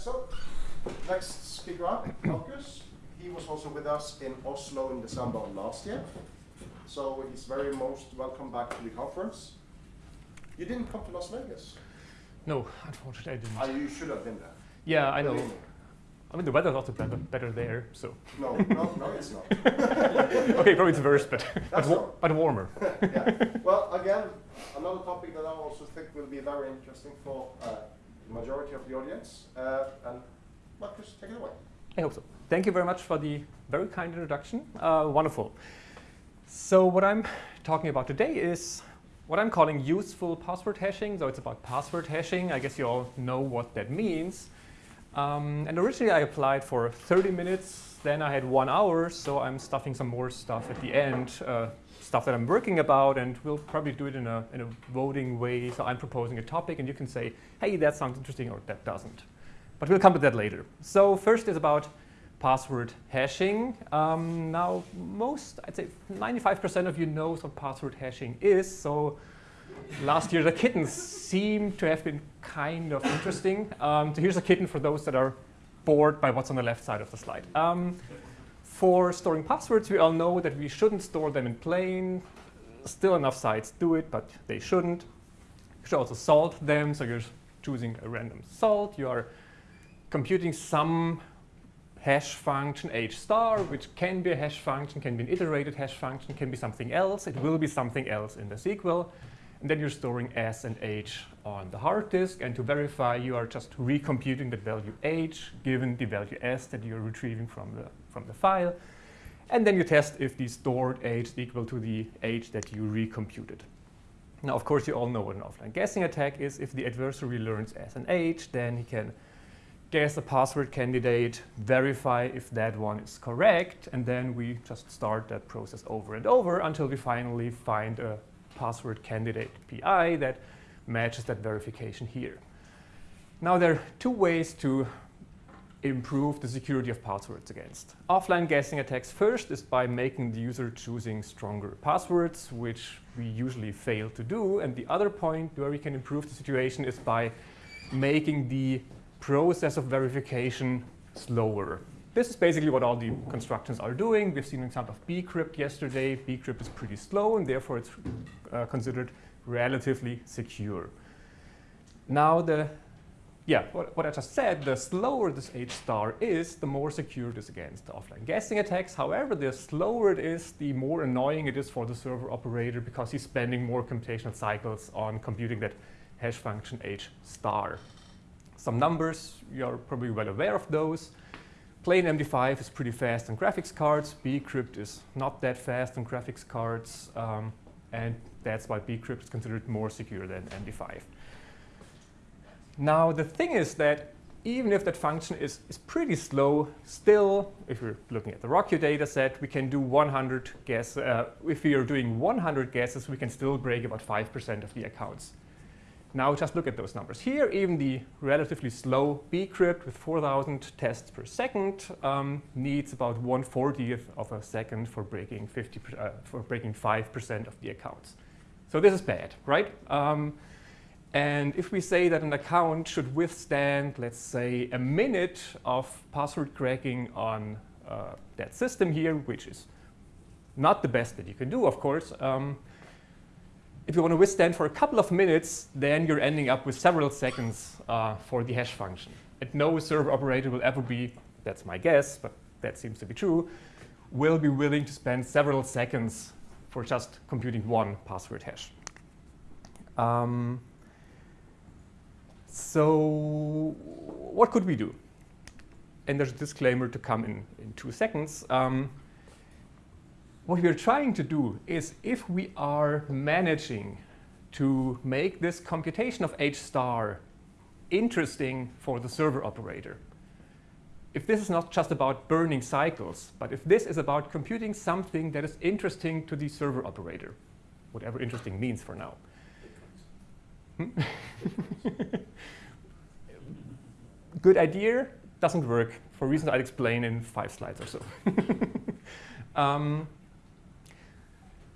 so next speaker up, Marcus. He was also with us in Oslo in December last year. So he's very most welcome back to the conference. You didn't come to Las Vegas. No, unfortunately I didn't. Ah, you should have been there. yeah, I know. I mean, the weather's also better, better there, so. No, no, no, it's not. okay, probably it's worse, but, but, wa- but warmer. yeah. Well, again, another topic that I also think will be very interesting for uh, majority of the audience. Uh, and Marcus, take it away. I hope so. Thank you very much for the very kind introduction. Uh, wonderful. So what I'm talking about today is what I'm calling useful password hashing. So it's about password hashing. I guess you all know what that means. Um, and originally I applied for 30 minutes, then I had one hour, so I'm stuffing some more stuff at the end, uh, stuff that I'm working about, and we'll probably do it in a, in a voting way. So I'm proposing a topic, and you can say, hey, that sounds interesting, or that doesn't. But we'll come to that later. So first is about password hashing. Um, now, most, I'd say 95% of you knows what password hashing is. So last year, the kittens seem to have been kind of interesting. Um, so here's a kitten for those that are bored by what's on the left side of the slide. Um, for storing passwords, we all know that we shouldn't store them in plain. Still enough sites do it, but they shouldn't. You should also salt them, so you're choosing a random salt. You are computing some hash function h star, which can be a hash function, can be an iterated hash function, can be something else. It will be something else in the sequel. And then you're storing s and h on the hard disk. And to verify, you are just recomputing that value h given the value s that you're retrieving from the, from the file. And then you test if the stored h is equal to the h that you recomputed. Now, of course, you all know what an offline guessing attack is. If the adversary learns s and h, then he can guess a password candidate, verify if that one is correct, and then we just start that process over and over until we finally find a password candidate PI that matches that verification here. Now there are two ways to improve the security of passwords against. Offline guessing attacks first is by making the user choosing stronger passwords, which we usually fail to do. And the other point where we can improve the situation is by making the process of verification slower. This is basically what all the constructions are doing. We've seen an example of bcrypt yesterday. bcrypt is pretty slow, and therefore it's uh, considered relatively secure. Now, the yeah, what, what I just said, the slower this H star is, the more secure it is against offline guessing attacks. However, the slower it is, the more annoying it is for the server operator because he's spending more computational cycles on computing that hash function H star. Some numbers, you're probably well aware of those. Plain MD5 is pretty fast on graphics cards. bcrypt is not that fast on graphics cards. Um, and that's why bcrypt is considered more secure than MD5. Now, the thing is that even if that function is, is pretty slow, still, if we're looking at the RockYou data set, we can do 100 guess. Uh, if we are doing 100 guesses, we can still break about 5% of the accounts. Now just look at those numbers. Here, even the relatively slow bcrypt with 4,000 tests per second um, needs about 1/40th of a second for breaking 50 uh, for breaking 5% of the accounts. So this is bad, right? Um, and if we say that an account should withstand, let's say, a minute of password cracking on uh, that system here, which is not the best that you can do, of course, um, if you want to withstand for a couple of minutes, then you're ending up with several seconds uh, for the hash function. And no server operator will ever be, that's my guess, but that seems to be true, will be willing to spend several seconds for just computing one password hash. Um, so what could we do? And there's a disclaimer to come in, in two seconds. Um, what we're trying to do is if we are managing to make this computation of h star interesting for the server operator, if this is not just about burning cycles, but if this is about computing something that is interesting to the server operator, whatever interesting means for now. Hmm? Good idea, doesn't work for reasons I'll explain in five slides or so. um,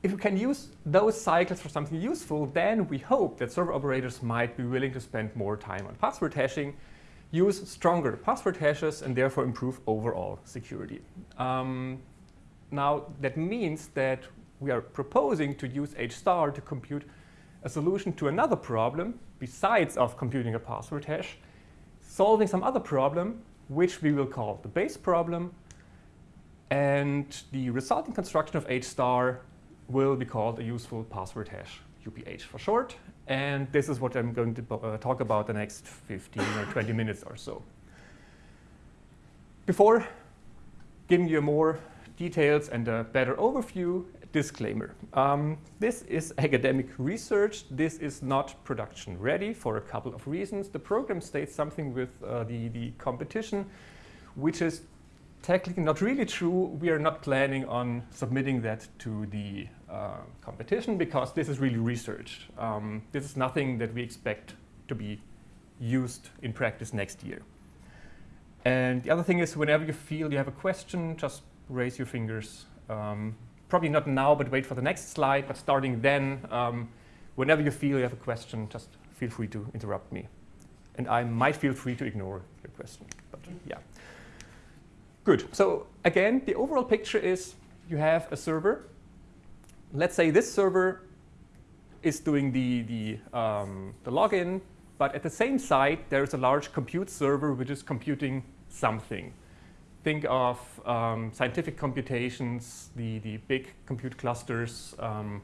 if we can use those cycles for something useful, then we hope that server operators might be willing to spend more time on password hashing. use stronger password hashes and therefore improve overall security. Um, now, that means that we are proposing to use H star to compute a solution to another problem besides of computing a password hash, solving some other problem, which we will call the base problem. And the resulting construction of H star will be called a useful password hash, UPH for short. And this is what I'm going to uh, talk about the next 15 or 20 minutes or so. Before giving you more details and a better overview, disclaimer. Um, this is academic research. This is not production ready for a couple of reasons. The program states something with uh, the, the competition, which is technically not really true. We are not planning on submitting that to the uh, competition because this is really research. Um, this is nothing that we expect to be used in practice next year. And the other thing is whenever you feel you have a question, just raise your fingers. Um, probably not now, but wait for the next slide. But starting then, um, whenever you feel you have a question, just feel free to interrupt me. And I might feel free to ignore your question. But yeah. Good. So again, the overall picture is you have a server. Let's say this server is doing the, the, um, the login, but at the same site, there's a large compute server which is computing something. Think of um, scientific computations, the, the big compute clusters. Um,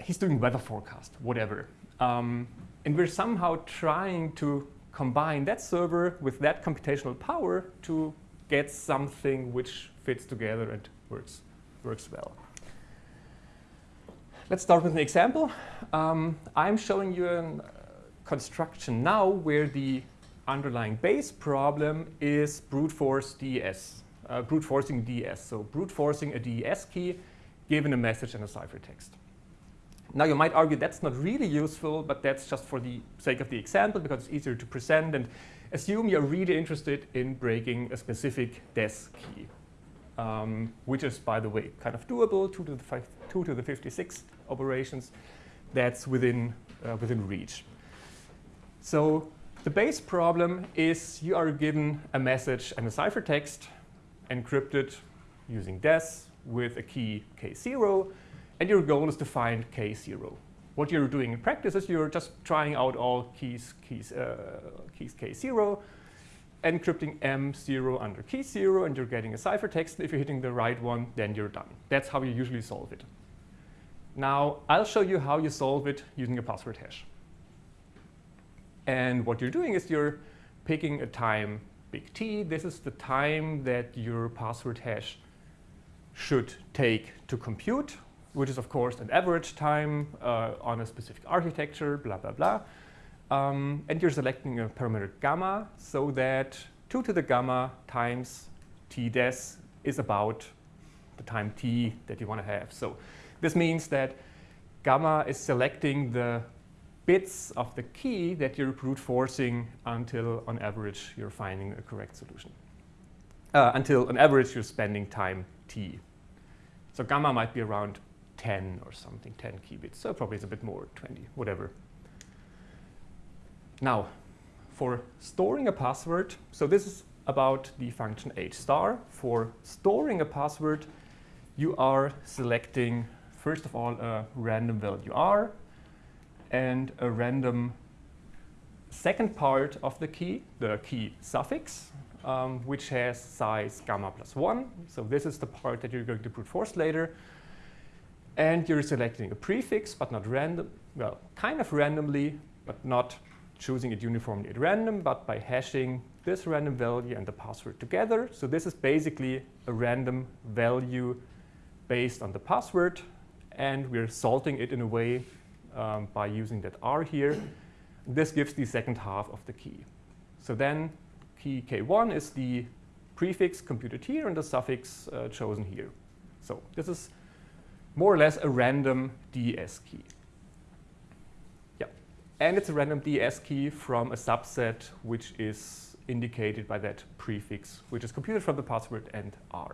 he's doing weather forecast, whatever. Um, and we're somehow trying to combine that server with that computational power to get something which fits together and works, works well. Let's start with an example. Um, I'm showing you a construction now where the underlying base problem is brute force DES, uh, brute forcing DES. So brute forcing a DES key given a message and a ciphertext. Now you might argue that's not really useful, but that's just for the sake of the example because it's easier to present and assume you're really interested in breaking a specific DES key, um, which is, by the way, kind of doable, 2 to the, five, 2 to the 56 operations. That's within, uh, within reach. So the base problem is you are given a message and a ciphertext encrypted using DES with a key K0 and your goal is to find K0. What you're doing in practice is you're just trying out all keys, keys, uh, keys K0, encrypting M0 under key 0, and you're getting a ciphertext. If you're hitting the right one, then you're done. That's how you usually solve it. Now, I'll show you how you solve it using a password hash. And what you're doing is you're picking a time big T. This is the time that your password hash should take to compute which is of course an average time uh, on a specific architecture, blah, blah, blah. Um, and you're selecting a parameter gamma so that 2 to the gamma times t des is about the time t that you want to have. So this means that gamma is selecting the bits of the key that you're brute forcing until on average you're finding a correct solution. Uh, until on average you're spending time t. So gamma might be around 10 or something, 10 qubits. So probably it's a bit more, 20, whatever. Now, for storing a password, so this is about the function h star. For storing a password, you are selecting, first of all, a random value r and a random second part of the key, the key suffix, um, which has size gamma plus 1. So this is the part that you're going to brute force later. And you're selecting a prefix, but not random, well, kind of randomly, but not choosing it uniformly at random, but by hashing this random value and the password together. So this is basically a random value based on the password, and we're salting it in a way um, by using that R here. This gives the second half of the key. So then key K1 is the prefix computed here and the suffix uh, chosen here. So this is more or less a random DES key. Yeah, and it's a random DES key from a subset which is indicated by that prefix, which is computed from the password and R.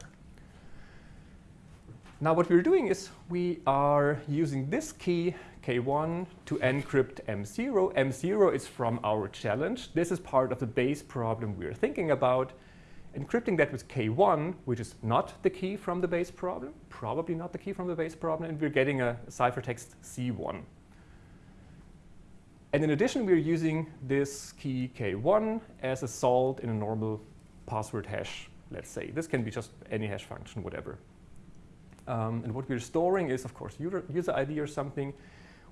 Now what we're doing is we are using this key, K1, to encrypt M0. M0 is from our challenge. This is part of the base problem we're thinking about. Encrypting that with K1, which is not the key from the base problem, probably not the key from the base problem, and we're getting a ciphertext C1. And in addition, we're using this key K1 as a salt in a normal password hash, let's say. This can be just any hash function, whatever. Um, and what we're storing is, of course, user, user ID or something.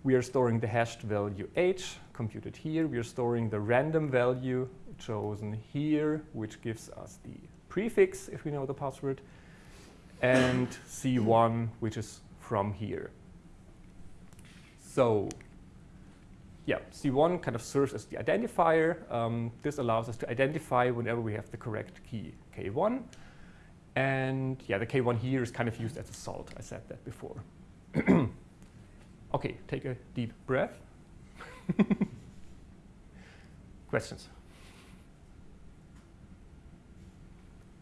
We are storing the hashed value h, computed here. We are storing the random value chosen here, which gives us the prefix, if we know the password, and C1, which is from here. So yeah, C1 kind of serves as the identifier. Um, this allows us to identify whenever we have the correct key, K1. And yeah, the K1 here is kind of used as a salt. I said that before. okay, take a deep breath. Questions?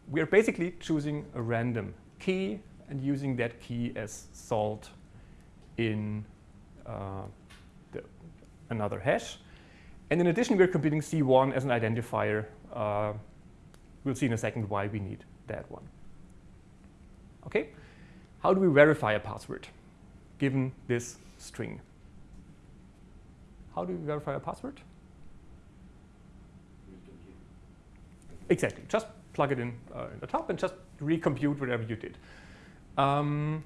We are basically choosing a random key and using that key as salt in uh, the, another hash. And in addition, we're computing C1 as an identifier. Uh, we'll see in a second why we need that one. Okay, how do we verify a password given this string? How do we verify a password? Exactly, just plug it in uh, in the top and just recompute whatever you did. Um,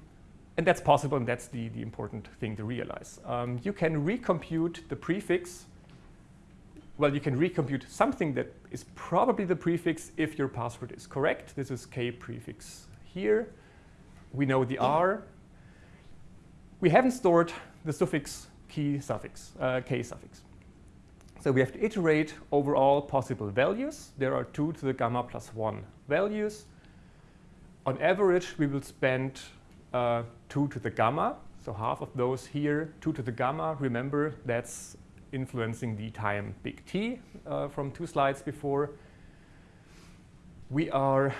and that's possible, and that's the, the important thing to realize. Um, you can recompute the prefix. Well, you can recompute something that is probably the prefix if your password is correct. This is k prefix here we know the R. We haven't stored the suffix key suffix, uh, k suffix. So we have to iterate over all possible values. There are 2 to the gamma plus 1 values. On average, we will spend uh, 2 to the gamma, so half of those here, 2 to the gamma. Remember, that's influencing the time big T uh, from two slides before. We are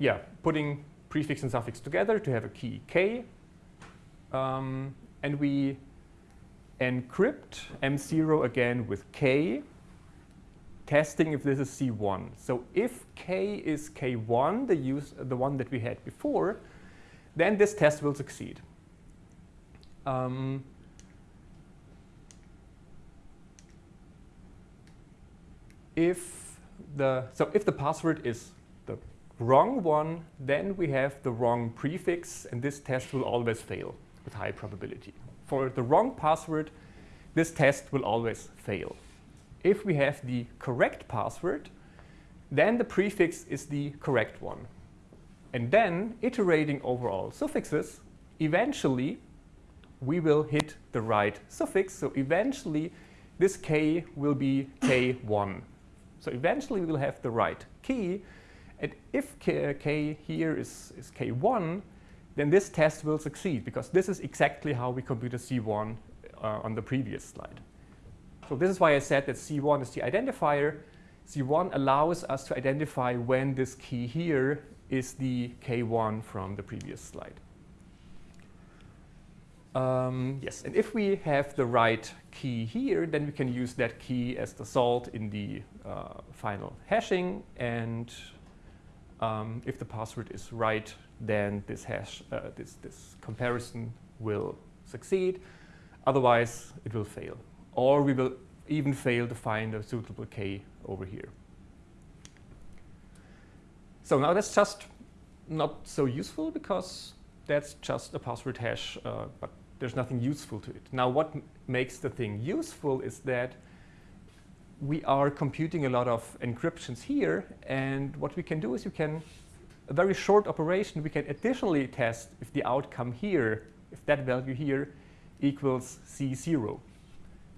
yeah, putting prefix and suffix together to have a key k. Um, and we encrypt M0 again with k, testing if this is C1. So if k is K1, the, use, the one that we had before, then this test will succeed. Um, if the so if the password is the wrong one, then we have the wrong prefix, and this test will always fail with high probability. For the wrong password, this test will always fail. If we have the correct password, then the prefix is the correct one. And then, iterating over all suffixes, eventually we will hit the right suffix. So eventually, this k will be k1. So eventually, we will have the right key, and if k, k here is, is k1, then this test will succeed because this is exactly how we computed C1 uh, on the previous slide. So this is why I said that C1 is the identifier. C1 allows us to identify when this key here is the K1 from the previous slide. Um, yes, and if we have the right key here, then we can use that key as the salt in the uh, final hashing and um, if the password is right, then this hash, uh, this, this comparison will succeed. Otherwise, it will fail. Or we will even fail to find a suitable k over here. So now that's just not so useful because that's just a password hash, uh, but there's nothing useful to it. Now what makes the thing useful is that we are computing a lot of encryptions here. And what we can do is you can, a very short operation, we can additionally test if the outcome here, if that value here equals C0,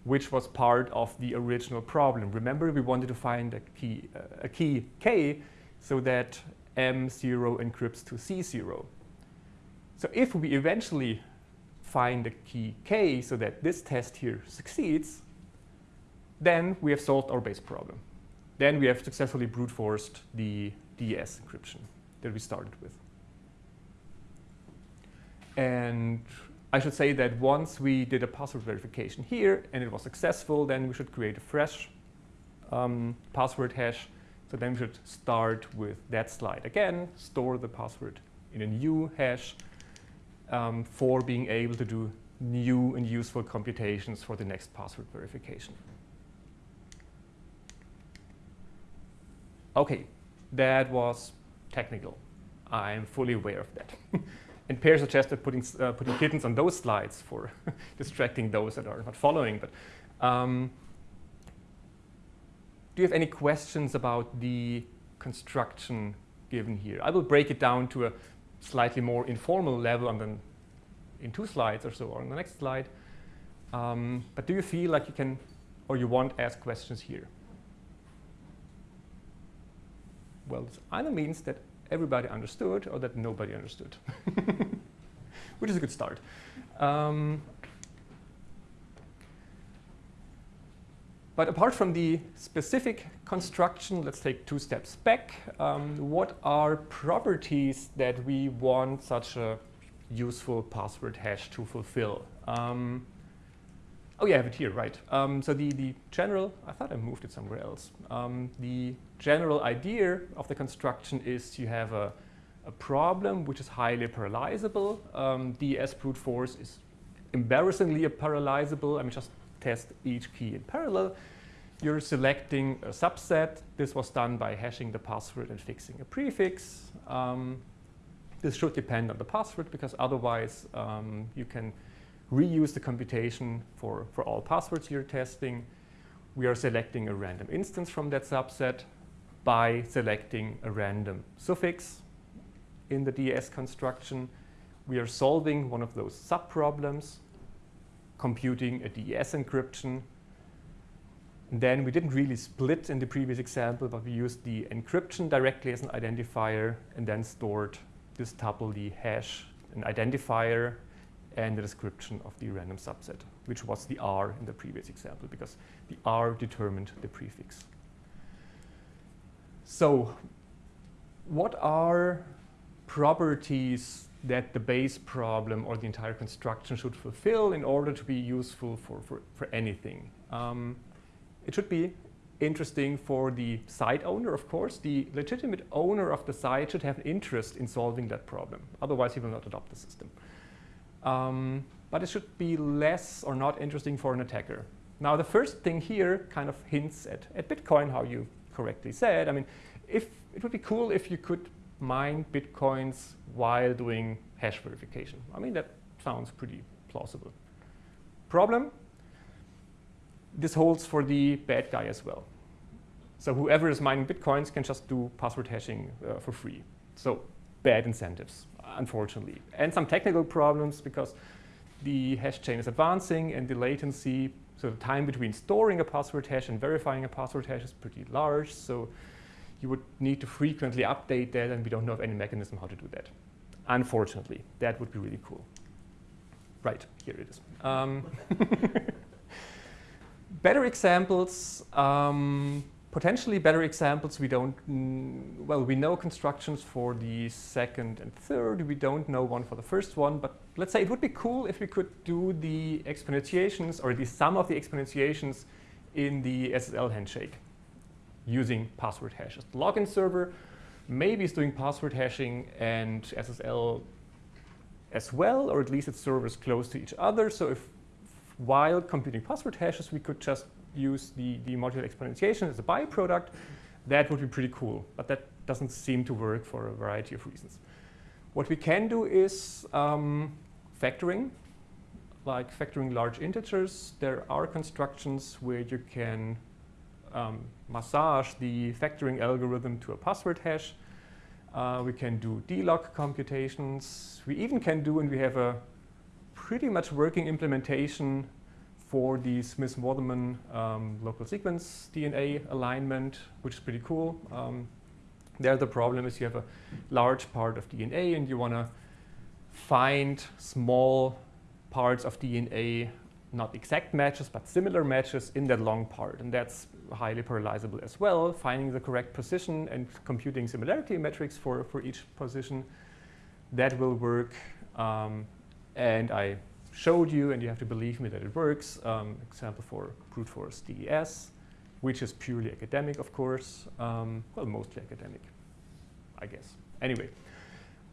which was part of the original problem. Remember, we wanted to find a key, uh, a key K so that M0 encrypts to C0. So if we eventually find a key K so that this test here succeeds, then we have solved our base problem. Then we have successfully brute forced the DES encryption that we started with. And I should say that once we did a password verification here and it was successful, then we should create a fresh um, password hash. So then we should start with that slide again, store the password in a new hash um, for being able to do new and useful computations for the next password verification. Okay, that was technical. I'm fully aware of that. and Per suggested putting, uh, putting kittens on those slides for distracting those that are not following. But um, do you have any questions about the construction given here? I will break it down to a slightly more informal level on the, in two slides or so, or on the next slide. Um, but do you feel like you can, or you want ask questions here? Well, this either means that everybody understood or that nobody understood, which is a good start. Um, but apart from the specific construction, let's take two steps back. Um, what are properties that we want such a useful password hash to fulfill? Um, oh yeah, I have it here, right. Um, so the, the general, I thought I moved it somewhere else. Um, the general idea of the construction is you have a, a problem which is highly parallelizable. Um, DES brute force is embarrassingly parallelizable. I mean, just test each key in parallel. You're selecting a subset. This was done by hashing the password and fixing a prefix. Um, this should depend on the password because otherwise um, you can reuse the computation for, for all passwords you're testing. We are selecting a random instance from that subset by selecting a random suffix in the DES construction. We are solving one of those subproblems, computing a DES encryption. And then we didn't really split in the previous example, but we used the encryption directly as an identifier and then stored this tuple, the hash, an identifier, and the description of the random subset, which was the R in the previous example, because the R determined the prefix. So what are properties that the base problem or the entire construction should fulfill in order to be useful for, for, for anything? Um, it should be interesting for the site owner, of course. The legitimate owner of the site should have an interest in solving that problem. Otherwise, he will not adopt the system. Um, but it should be less or not interesting for an attacker. Now, the first thing here kind of hints at, at Bitcoin, how you correctly said. I mean, if it would be cool if you could mine Bitcoins while doing hash verification. I mean, that sounds pretty plausible. Problem, this holds for the bad guy as well. So whoever is mining Bitcoins can just do password hashing uh, for free. So bad incentives unfortunately. And some technical problems because the hash chain is advancing and the latency, so the time between storing a password hash and verifying a password hash is pretty large. So you would need to frequently update that and we don't know of any mechanism how to do that. Unfortunately, that would be really cool. Right, here it is. Um, better examples, um, potentially better examples, we don't, mm, well, we know constructions for the second and third. We don't know one for the first one, but let's say it would be cool if we could do the exponentiations or the sum of the exponentiations in the SSL handshake using password hashes. The login server maybe is doing password hashing and SSL as well, or at least its servers close to each other. So if while computing password hashes, we could just use the, the modular exponentiation as a byproduct, that would be pretty cool. But that doesn't seem to work for a variety of reasons. What we can do is um, factoring, like factoring large integers. There are constructions where you can um, massage the factoring algorithm to a password hash. Uh, we can do DLOG computations. We even can do, and we have a pretty much working implementation for the Smith-Waterman um, local sequence DNA alignment, which is pretty cool. Um, there the problem is you have a large part of DNA and you want to find small parts of DNA, not exact matches, but similar matches in that long part. And that's highly parallelizable as well, finding the correct position and computing similarity metrics for, for each position. That will work. Um, and I showed you, and you have to believe me that it works. Um, example for brute force DES, which is purely academic, of course. Um, well, mostly academic, I guess. Anyway,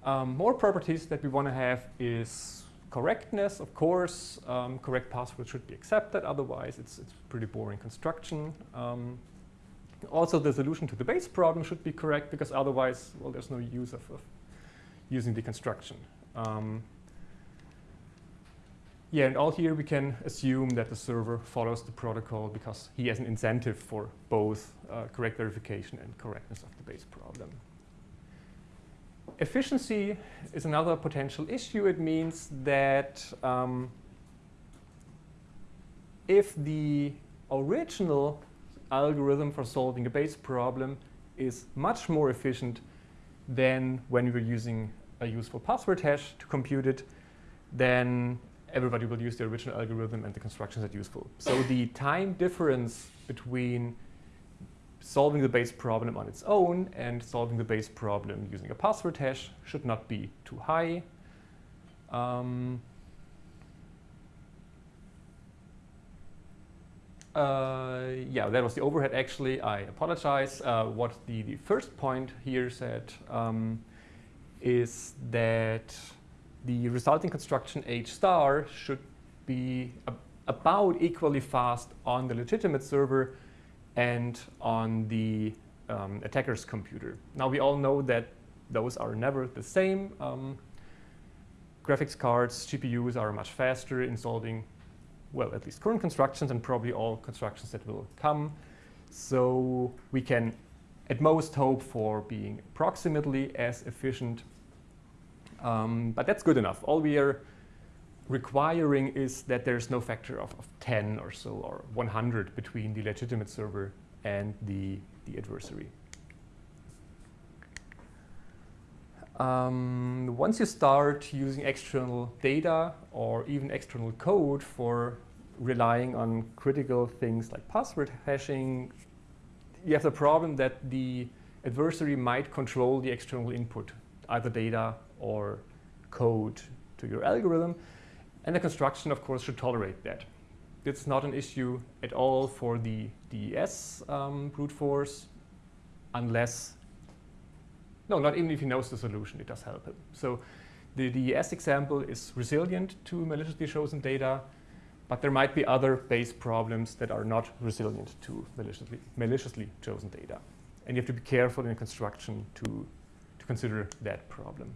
um, more properties that we want to have is correctness, of course. Um, correct passwords should be accepted, otherwise it's, it's pretty boring construction. Um, also, the solution to the base problem should be correct, because otherwise, well, there's no use of, of using the construction. Yeah, and all here we can assume that the server follows the protocol because he has an incentive for both uh, correct verification and correctness of the base problem. Efficiency is another potential issue. It means that um, if the original algorithm for solving a base problem is much more efficient than when we were using a useful password hash to compute it, then everybody will use the original algorithm and the constructions are useful. So the time difference between solving the base problem on its own and solving the base problem using a password hash should not be too high. Um, uh, yeah, that was the overhead actually. I apologize. Uh, what the, the first point here said um, is that the resulting construction H star should be about equally fast on the legitimate server and on the um, attacker's computer. Now we all know that those are never the same. Um, graphics cards, GPUs are much faster in solving, well, at least current constructions and probably all constructions that will come. So we can at most hope for being approximately as efficient um, but that's good enough. All we are requiring is that there's no factor of, of 10 or so or 100 between the legitimate server and the, the adversary. Um, once you start using external data or even external code for relying on critical things like password hashing, you have the problem that the adversary might control the external input, either data or code to your algorithm. And the construction, of course, should tolerate that. It's not an issue at all for the DES um, brute force unless, no, not even if he knows the solution, it does help him. So the DES example is resilient to maliciously chosen data, but there might be other base problems that are not resilient to maliciously, maliciously chosen data. And you have to be careful in construction to, to consider that problem.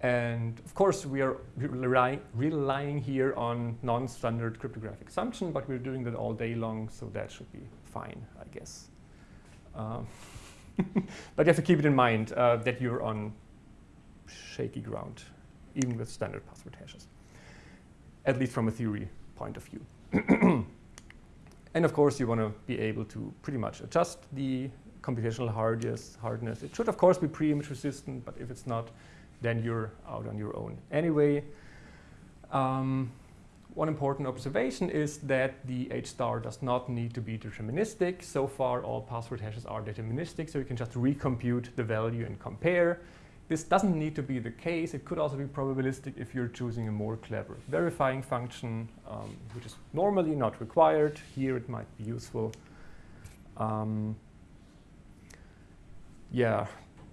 And of course, we are relying, relying here on non-standard cryptographic assumption, but we're doing that all day long, so that should be fine, I guess. Um, but you have to keep it in mind uh, that you're on shaky ground, even with standard password hashes, at least from a theory point of view. and of course, you want to be able to pretty much adjust the computational hardness. hardness. It should, of course, be pre-image resistant, but if it's not, then you're out on your own. Anyway, um, one important observation is that the H star does not need to be deterministic. So far, all password hashes are deterministic, so you can just recompute the value and compare. This doesn't need to be the case. It could also be probabilistic if you're choosing a more clever verifying function, um, which is normally not required. Here it might be useful. Um, yeah,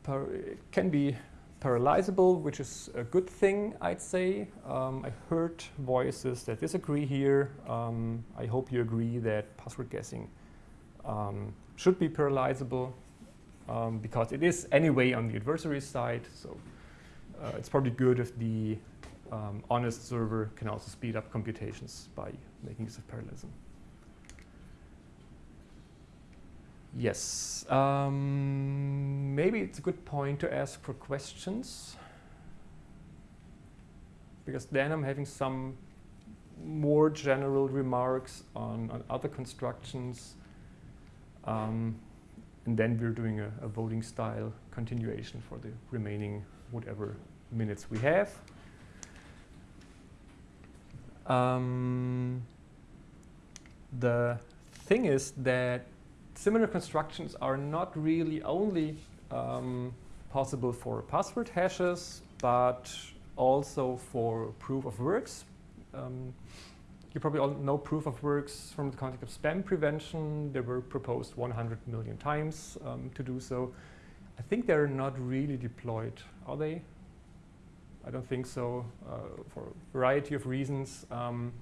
it can be parallelizable, which is a good thing, I'd say. Um, I heard voices that disagree here. Um, I hope you agree that password guessing um, should be parallelizable um, because it is anyway on the adversary side. So uh, it's probably good if the um, honest server can also speed up computations by making use of parallelism. Yes. Um, maybe it's a good point to ask for questions. Because then I'm having some more general remarks on, on other constructions. Um, and then we're doing a, a, voting style continuation for the remaining whatever minutes we have. Um, the thing is that similar constructions are not really only um, possible for password hashes, but also for proof of works. Um, you probably all know proof of works from the context of spam prevention. They were proposed 100 million times um, to do so. I think they're not really deployed, are they? I don't think so, uh, for a variety of reasons. Um,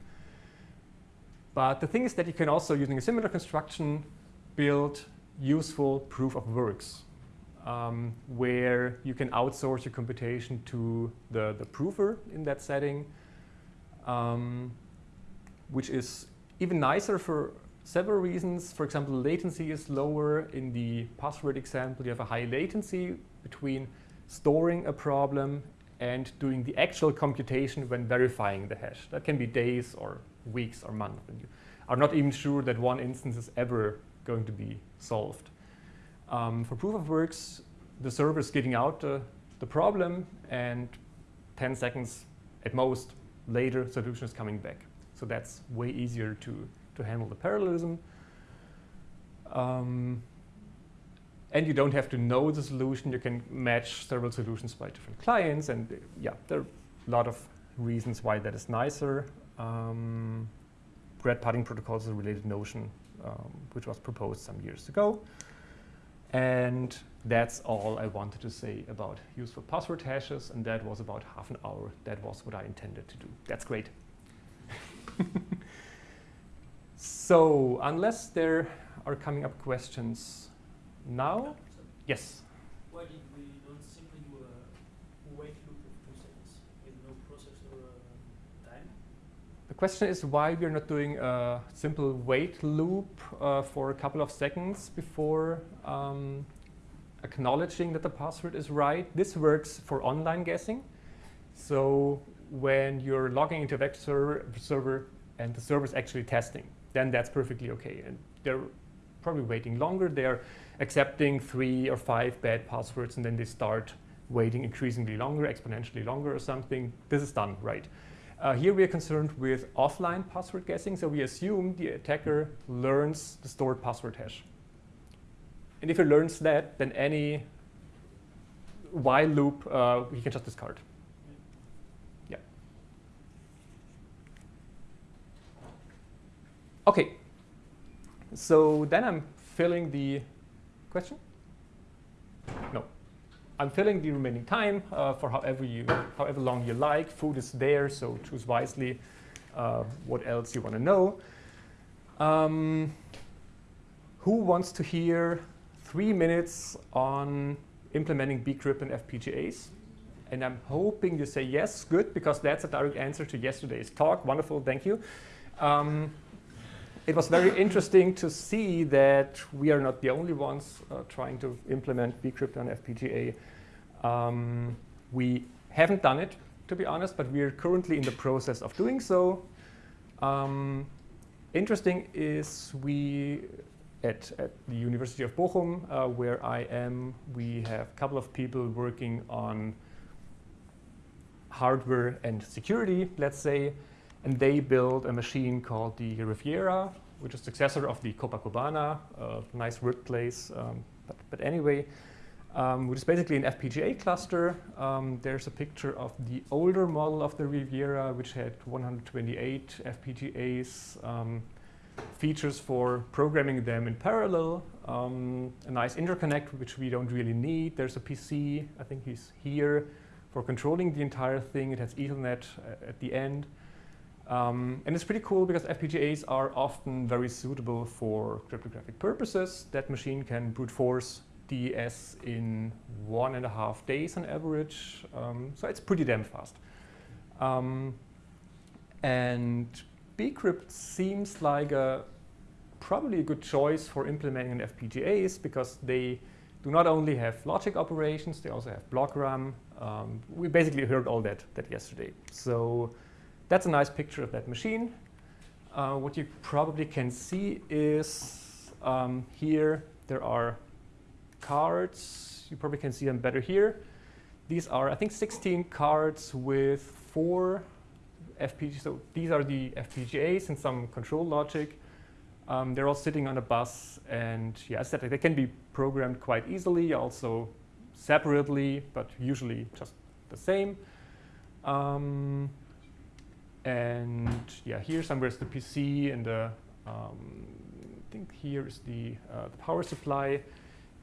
but the thing is that you can also, using a similar construction, build useful proof of works, um, where you can outsource your computation to the, the prover in that setting, um, which is even nicer for several reasons. For example, latency is lower. In the password example, you have a high latency between storing a problem and doing the actual computation when verifying the hash. That can be days or weeks or months. And you are not even sure that one instance is ever going to be solved. Um, for proof of works, the server is getting out the, the problem and 10 seconds at most later, solution is coming back. So that's way easier to, to handle the parallelism. Um, and you don't have to know the solution. You can match several solutions by different clients. And uh, yeah, there are a lot of reasons why that is nicer. Um, Bread Pudding protocol is a related notion, um, which was proposed some years ago. And that's all I wanted to say about useful password hashes. And that was about half an hour. That was what I intended to do. That's great. so unless there are coming up questions, now? Yes. Why did we not simply do a wait loop of two seconds with no process or uh, time? The question is why we're not doing a simple wait loop uh, for a couple of seconds before um, acknowledging that the password is right. This works for online guessing. So when you're logging into a web server, server and the server is actually testing, then that's perfectly okay. And they're probably waiting longer. They're accepting three or five bad passwords and then they start waiting increasingly longer, exponentially longer or something. This is done, right? Uh, here we are concerned with offline password guessing, so we assume the attacker learns the stored password hash. And if he learns that, then any while loop uh, he can just discard. Yeah. Okay. So then I'm filling the Question? No. I'm filling the remaining time uh, for however, you, however long you like. Food is there, so choose wisely uh, what else you want to know. Um, who wants to hear three minutes on implementing bcrypt and FPGAs? And I'm hoping you say yes, good, because that's a direct answer to yesterday's talk. Wonderful, thank you. Um, it was very interesting to see that we are not the only ones uh, trying to implement bcrypt on FPGA. Um, we haven't done it, to be honest, but we're currently in the process of doing so. Um, interesting is we, at, at, the University of Bochum, uh, where I am, we have a couple of people working on hardware and security, let's say and they built a machine called the RIVYERA, which is successor of the COPACOBANA, a nice workplace. Um, but, but, anyway, um, which is basically an FPGA cluster. Um, there's a picture of the older model of the RIVYERA, which had 128 FPGAs, um, features for programming them in parallel, um, a nice interconnect, which we don't really need. There's a PC, I think he's here, for controlling the entire thing. It has Ethernet uh, at the end. Um, and it's pretty cool because FPGAs are often very suitable for cryptographic purposes. That machine can brute force DES in one and a half days on average. Um, so it's pretty damn fast. Um, and bcrypt seems like a probably a good choice for implementing an FPGAs because they do not only have logic operations, they also have block RAM. Um, we basically heard all that, that yesterday. So that's a nice picture of that machine. Uh, what you probably can see is um, here there are cards. You probably can see them better here. These are, I think, 16 cards with four FPGAs. So these are the FPGAs and some control logic. Um, they're all sitting on a bus, and yeah, I said they can be programmed quite easily, also separately, but usually just the same. Um, and yeah, here somewhere is the PC and the, um, I think here is the, uh, the power supply.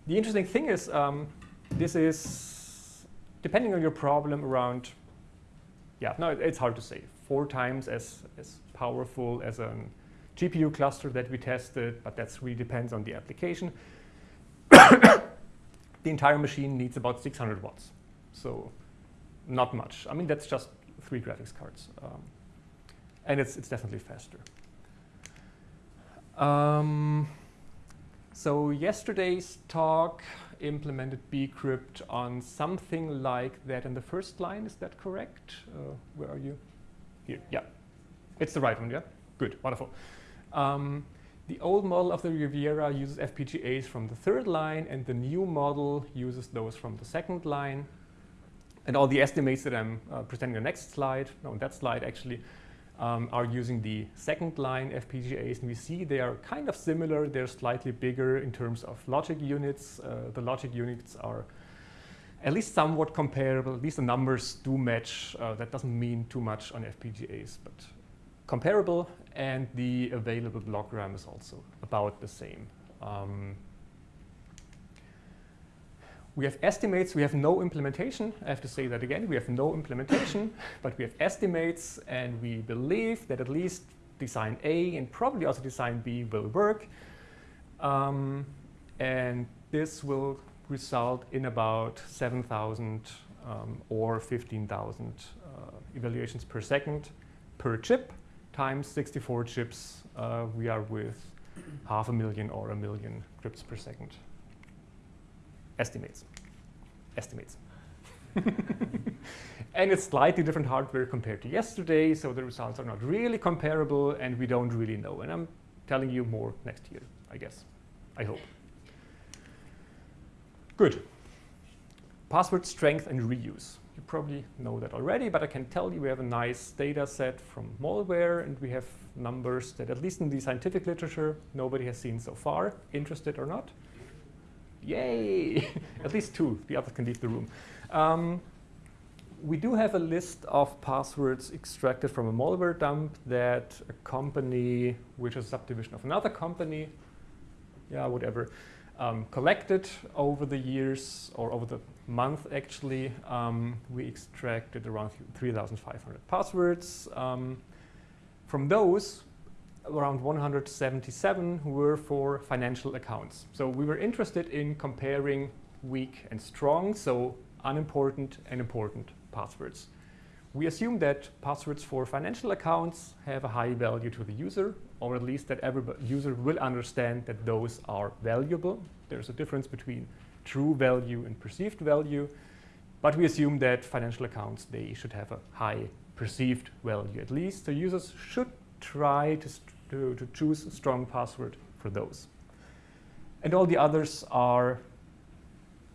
The interesting thing is um, this is, depending on your problem, around, yeah, no, it- it's hard to say, four times as, as powerful as a GPU cluster that we tested, but that really depends on the application. the entire machine needs about 600 watts, so not much. I mean, that's just three graphics cards. Um, and it's, it's definitely faster. Um, so yesterday's talk implemented bcrypt on something like that in the first line. Is that correct? Uh, where are you? Here. Yeah. It's the right one, yeah? Good. Wonderful. Um, the old model of the RIVYERA uses FPGAs from the third line, and the new model uses those from the second line. And all the estimates that I'm uh, presenting on the next slide, no, on that slide actually, um, are using the second line FPGAs. And we see they are kind of similar. They're slightly bigger in terms of logic units. Uh, the logic units are at least somewhat comparable. At least the numbers do match. Uh, that doesn't mean too much on FPGAs, but comparable. And the available block RAM is also about the same. Um, we have estimates, we have no implementation. I have to say that again, we have no implementation, but we have estimates and we believe that at least design A and probably also design B will work. Um, and this will result in about 7,000 um, or 15,000 uh, evaluations per second per chip times 64 chips. Uh, we are with half a million or a million crypts per second estimates. Estimates. and it's slightly different hardware compared to yesterday, so the results are not really comparable, and we don't really know. And I'm telling you more next year, I guess. I hope. Good. Password strength and reuse. You probably know that already, but I can tell you we have a nice data set from malware, and we have numbers that, at least in the scientific literature, nobody has seen so far, interested or not. Yay! At least two. The others can leave the room. Um, we do have a list of passwords extracted from a malware dump that a company, which is a subdivision of another company, yeah, whatever, um, collected over the years or over the month actually. Um, we extracted around 3,500 passwords. Um, from those, around 177 were for financial accounts. So we were interested in comparing weak and strong, so unimportant and important passwords. We assume that passwords for financial accounts have a high value to the user, or at least that every user will understand that those are valuable. There's a difference between true value and perceived value, but we assume that financial accounts, they should have a high perceived value at least. So users should try to, to, to choose a strong password for those. And all the others are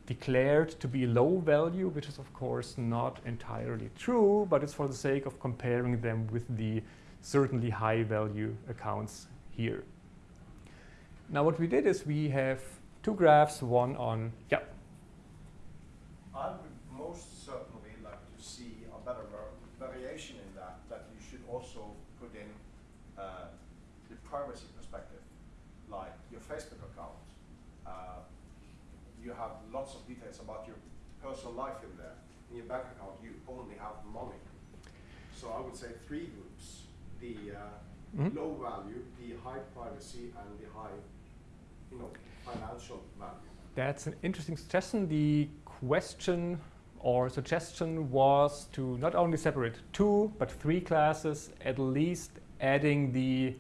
declared to be low value, which is of course not entirely true, but it's for the sake of comparing them with the certainly high value accounts here. Now what we did is we have two graphs, one on, yeah, I would most certainly like to see a better var- variation in that, that you should also put in uh, the privacy perspective, like your Facebook account. Uh, you have lots of details about your personal life in there. In your bank account, you only have money. So I would say three groups: the uh, Mhm. low value, the high privacy, and the high, you know, financial value. That's an interesting suggestion. The question or suggestion was to not only separate two, but three classes, at least adding the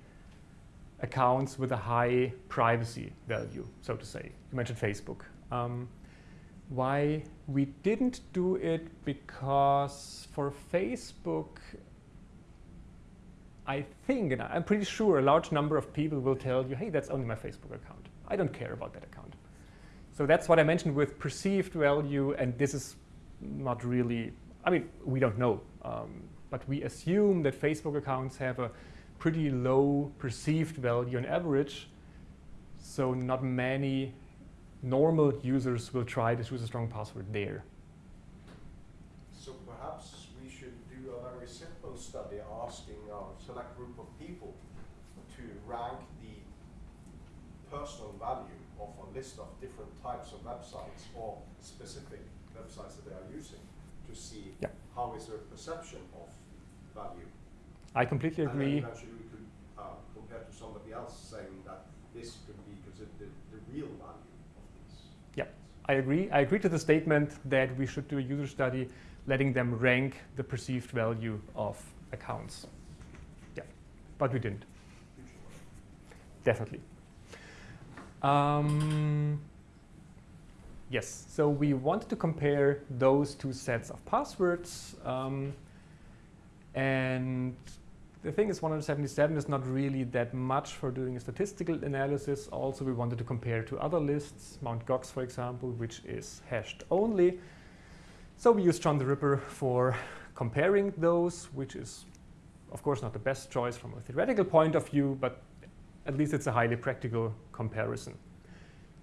accounts with a high privacy value, so to say. You mentioned Facebook. Um, why we didn't do it because for Facebook, I think, and I'm pretty sure a large number of people will tell you, hey, that's only my Facebook account. I don't care about that account. So that's what I mentioned with perceived value, and this is not really, I mean, we don't know, um, but we assume that Facebook accounts have a pretty low perceived value on average, so not many normal users will try to choose a strong password there. So perhaps we should do a very simple study asking a select group of people to rank the personal value of a list of different types of websites or specific websites that they are using to see Yeah. how is their perception of value. I completely And agree. eventually we could uh, compare to somebody else saying that this could be considered the, the real value of these. Yeah. I agree. I agree to the statement that we should do a user study letting them rank the perceived value of accounts. Yeah, but we didn't. Definitely. Um, yes, so we wanted to compare those two sets of passwords. Um, and the thing is 177 is not really that much for doing a statistical analysis. Also, we wanted to compare to other lists, Mt. Gox, for example, which is hashed only. So we used John the Ripper for comparing those, which is, of course, not the best choice from a theoretical point of view, but at least it's a highly practical comparison.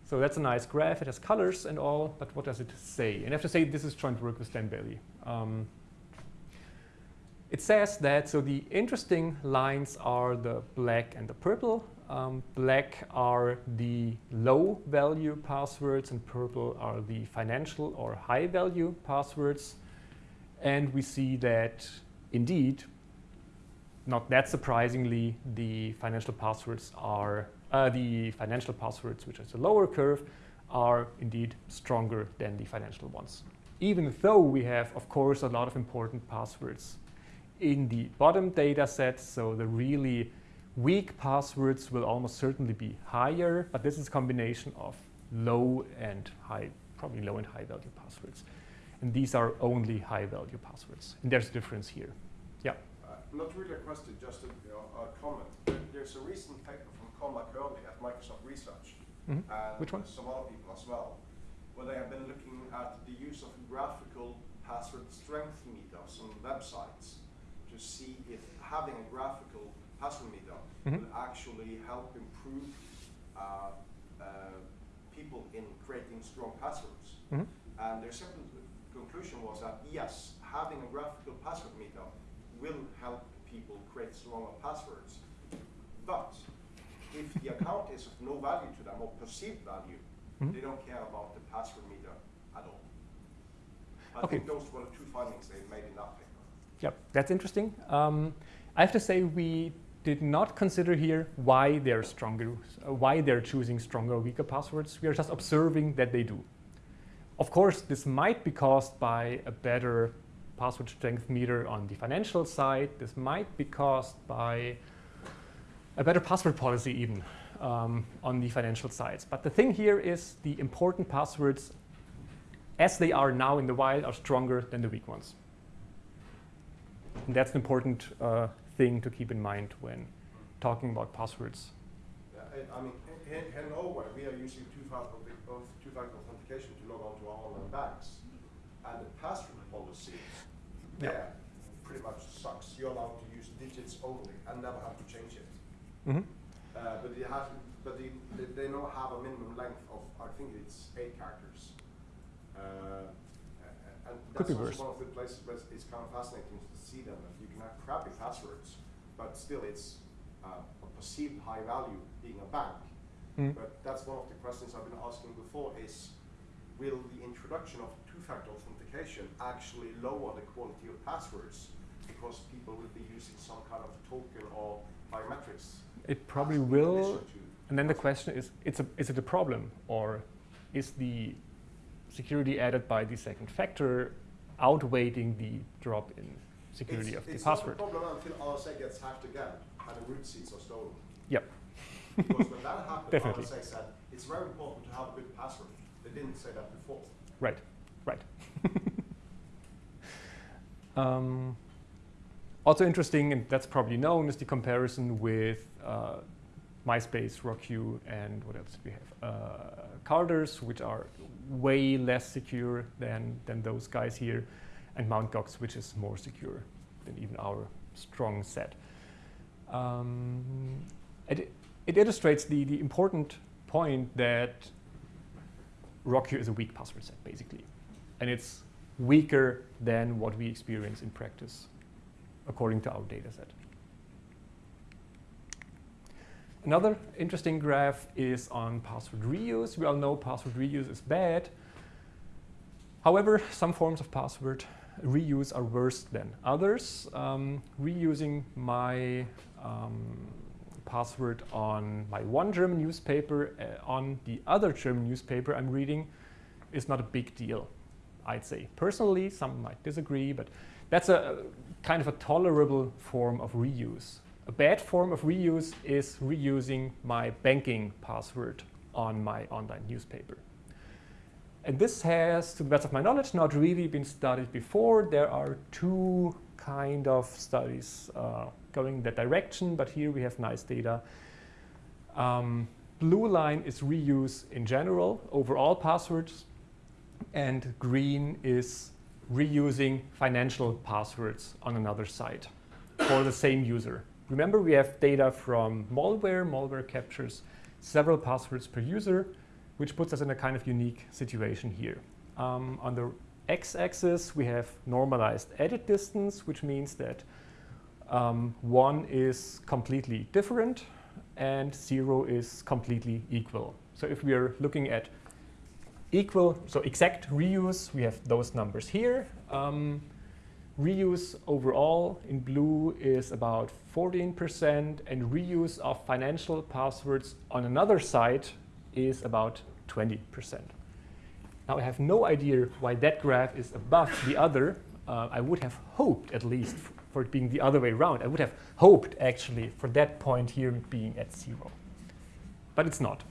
So that's a nice graph. It has colors and all, but what does it say? And I have to say this is joint work with Dan Bailey. Um, it says that, so the interesting lines are the black and the purple. Um, black are the low value passwords and purple are the financial or high value passwords. And we see that indeed, not that surprisingly, the financial passwords are, uh, the financial passwords, which is the lower curve, are indeed stronger than the financial ones. Even though we have, of course, a lot of important passwords in the bottom data set, so the really weak passwords will almost certainly be higher, but this is a combination of low and high, probably low and high value passwords. And these are only high value passwords. And there's a difference here. Yeah. Uh, Not really a question, just a, a comment. There- There's a recent paper from Cormac Herley at Microsoft Research, Mhm. and Which one? some other people as well, where they have been looking at the use of graphical password strength meters on websites to see if having a graphical password meter Mhm. will actually help improve uh, uh, people in creating strong passwords. Mhm. And their simple conclusion was that yes, having a graphical password meter will help people create stronger passwords. But if the account is of no value to them or perceived value, Mhm. they don't care about the password meter at all. I Okay. think those were the two findings they made in that paper. Yep, that's interesting. Um, I have to say we did not consider here why they're stronger, why they're choosing stronger or weaker passwords. We are just observing that they do. Of course, this might be caused by a better password strength meter on the financial side. This might be caused by a better password policy even um, on the financial sides. But the thing here is the important passwords, as they are now in the wild, are stronger than the weak ones. And that's an important uh, thing to keep in mind when talking about passwords. Yeah, I- I mean, in, in- in Norway, we are using two-factor two-factor authentication to log on to our online banks. And the password policy Yeah. there pretty much sucks. You're allowed to use digits only and never have to change it. Mhm. Uh, but you have, but they, they, they now have a minimum length of, I think it's eight characters. Uh, and Could that's be also worse. one of the places where it's, kind of fascinating to see them. That you can have crappy passwords, but still it's uh, a perceived high value being a bank. Mm. But that's one of the questions I've been asking before is, will the introduction of two-factor authentication actually lower the quality of passwords? Because people will be using some kind of token or biometrics. It probably will. And then the question is, it's a, is it a problem or is the security added by the second factor outweighing the drop in security it's, of the it's password? not a problem until RSA gets hacked again and the root seeds are stolen. Yep. because when that happened, Definitely. RSA said it's very important to have a good password. They didn't say that before. Right, right. um, also interesting, and that's probably known, is the comparison with uh, MySpace, RockYou, and what else do we have? Uh, Carders, which are way less secure than, than those guys here, and Mt. Gox, which is more secure than even our strong set. Um, it, it illustrates the, the important point that RockYou is a weak password set, basically. And it's weaker than what we experience in practice, according to our data set. Another interesting graph is on password reuse. We all know password reuse is bad. However, some forms of password reuse are worse than others. Um, reusing my um, password on my one German newspaper uh, on the other German newspaper I'm reading is not a big deal, I'd say. Personally, some might disagree, but that's a kind of a tolerable form of reuse. A bad form of reuse is reusing my banking password on my online newspaper. And this has, to the best of my knowledge, not really been studied before. There are two kind of studies uh, going that direction, but here we have nice data. Um, blue line is reuse in general over all passwords, and green is reusing financial passwords on another site for the same user. Remember, we have data from malware. Malware captures several passwords per user, which puts us in a kind of unique situation here. Um, on the x-axis, we have normalized edit distance, which means that um, 1 is completely different and 0 is completely equal. So if we are looking at equal, so exact reuse, we have those numbers here. Um, reuse overall in blue is about 14% and reuse of financial passwords on another site is about 20%. Now I have no idea why that graph is above the other. Uh, I would have hoped at least for it being the other way around. I would have hoped actually for that point here being at zero. But it's not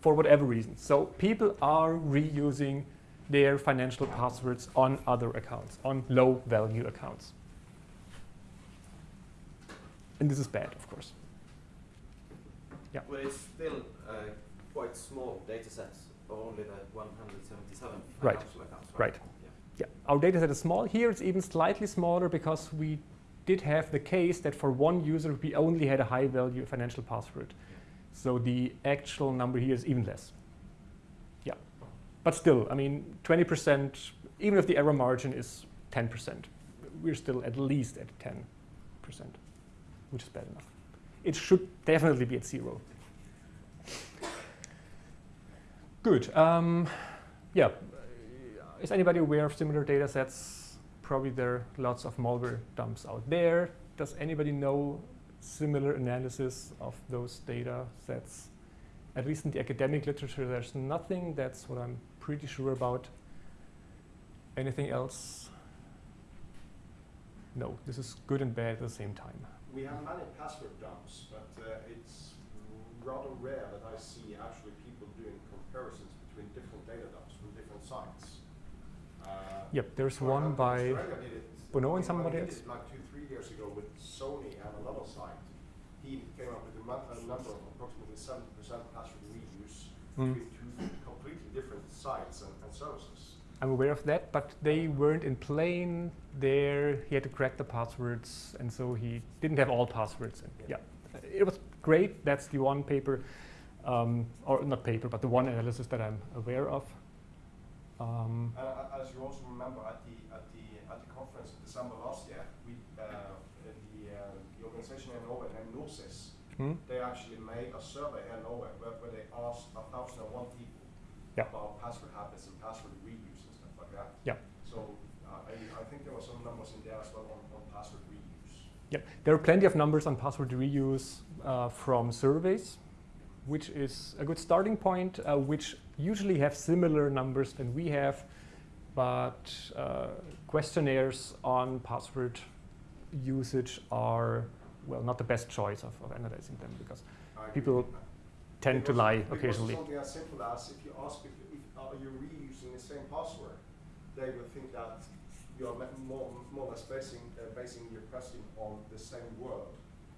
for whatever reason. So people are reusing their financial passwords on other accounts, on low value accounts. And this is bad, of course. Yeah. But it's still uh, quite small data sets, only the 177 Right. financial accounts, Right. Yeah. Yeah, our data set is small. Here it's even slightly smaller because we did have the case that for one user we only had a high value financial password. So the actual number here is even less. But still, I mean, 20%, even if the error margin is 10%, we're still at least at 10%, which is bad enough. It should definitely be at zero. Good. Um, yeah, is anybody aware of similar data sets? Probably there are lots of malware dumps out there. Does anybody know similar analysis of those data sets? At least in the academic literature, there's nothing. That's what I'm pretty sure about. Anything else? No, this is good and bad at the same time. We have many password dumps, but uh, it's rather rare that I see actually people doing comparisons between different data dumps from different sites. Uh, Yep, there's one by Strega did it- Bonneau and somebody did else? it like two, three years ago with Sony and another site. He came up with a, number of approximately 70% password reuse Mm. between two completely different sites and, and services. I'm aware of that, but they weren't in plain there. He had to crack the passwords, and so he didn't have all passwords. And yeah, it was great. That's the one paper, um, or not paper, but the one analysis that I'm aware of. Um, And uh, as you also remember at the at the at the conference in December last year, we uh, the uh, the organization in Norway named Norsis, hmm? they actually made a survey in Norway where, where they asked a thousand and one people Yeah. about password habits and password reuse and stuff like that. Yeah. So uh, I, I think there were some numbers in there as well on, on password reuse. Yeah, there are plenty of numbers on password reuse uh, from surveys, which is a good starting point, uh, which usually have similar numbers than we have, but uh, questionnaires on password usage are, well, not the best choice of, of analyzing them because I People tend to lie occasionally. Something as simple as if you ask if, if are you reusing the same password, they will think that you are more, more or less basing, uh, basing your question on the same word,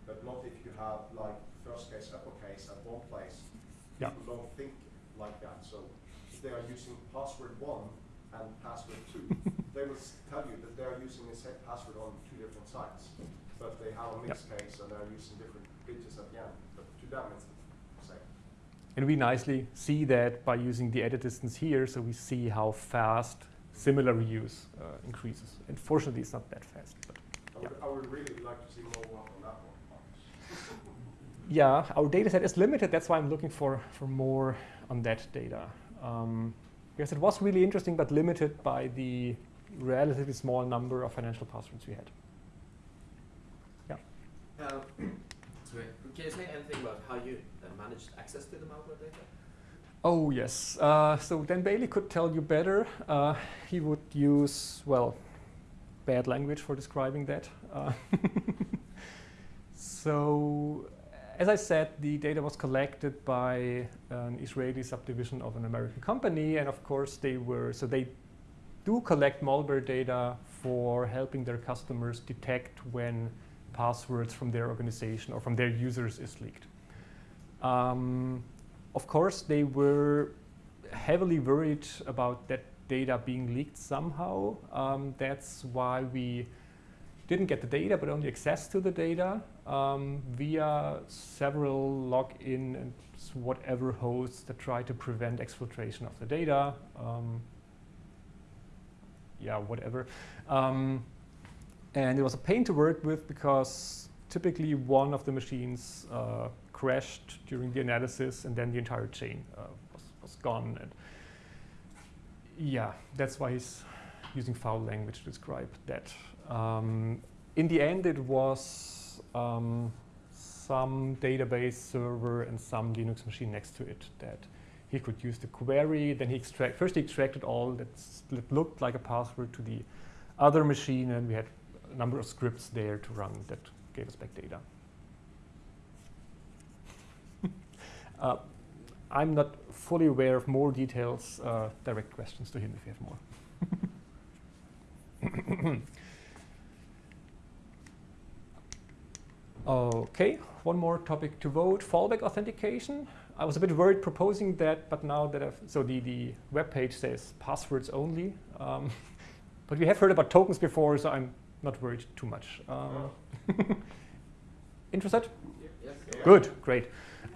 but not if you have like first case, uppercase at one place. Yeah. People don't think like that. So if they are using password one and password two, they will tell you that they are using the same password on two different sites, but they have a mixed case and they're using different digits at the end. But to them, it's. And we nicely see that by using the edit distance here, so we see how fast similar reuse uh, increases. Unfortunately, it's not that fast. But I would, I would really like to see more work on that one. Yeah, our data set is limited. That's why I'm looking for, for more on that data. Um, because it was really interesting, but limited by the relatively small number of financial passwords we had. Yeah. Um, sorry, can you say anything about how you managed access to the malware data? Oh, yes. Uh, so Dan Bailey could tell you better. Uh, he would use, well, bad language for describing that. Uh, so, as I said, the data was collected by an Israeli subdivision of an American company, and of course they were, so they do collect malware data for helping their customers detect when passwords from their organization or from their users is leaked. Um, of course, they were heavily worried about that data being leaked somehow. Um, that's why we didn't get the data, but only access to the data um, via several login and whatever hosts that try to prevent exfiltration of the data. Um, yeah, whatever. Um, and it was a pain to work with because typically one of the machines uh, crashed during the analysis and then the entire chain uh, was, was gone. And yeah, that's why he's using foul language to describe that. Um, in the end, it was um, some database server and some Linux machine next to it that he could use the query. Then he extract first he extracted all that looked like a password to the other machine, and we had a number of scripts there to run that gave us back data. Uh, I'm not fully aware of more details. Uh, direct questions to him if you have more. okay, one more topic to vote, fallback authentication. I was a bit worried proposing that, but now that I've, so the, the web page says passwords only. Um, but we have heard about tokens before, so I'm not worried too much. Um, interested? Yes. Good, great.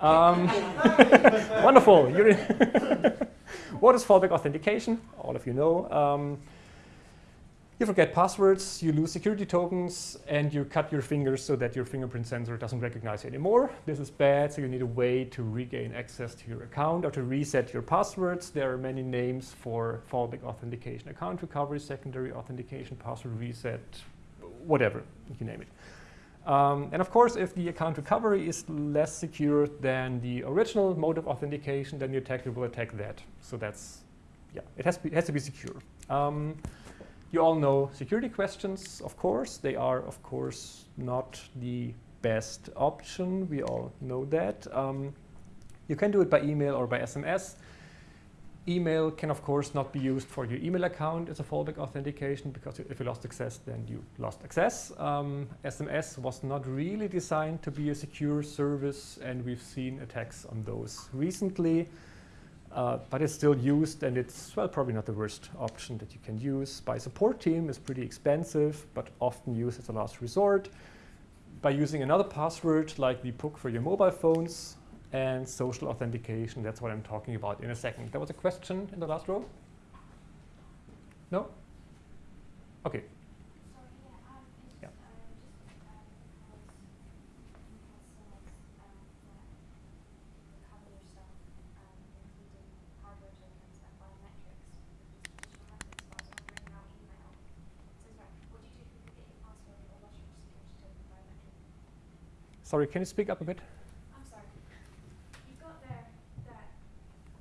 Um, wonderful. What is fallback authentication? All of you know. Um, you forget passwords, you lose security tokens, and you cut your fingers so that your fingerprint sensor doesn't recognize you anymore. This is bad, so you need a way to regain access to your account or to reset your passwords. There are many names for fallback authentication. Account recovery, secondary authentication, password reset, whatever, you name it. Um, and of course, if the account recovery is less secure than the original mode of authentication, then the attacker will attack that. So that's, yeah, it has, be, it has to be secure. Um, you all know security questions, of course. They are, of course, not the best option. We all know that. Um, you can do it by email or by SMS. Email can, of course, not be used for your email account as a fallback authentication because if you lost access, then you lost access. Um, SMS was not really designed to be a secure service, and we've seen attacks on those recently. Uh, but it's still used, and it's, well, probably not the worst option that you can use. By support team is pretty expensive, but often used as a last resort. By using another password, like the PUK for your mobile phones, and social authentication, that's what I'm talking about in a second. There was a question in the last row? No? Okay. Yeah. Sorry, can you speak up a bit? I'm sorry. You've got there that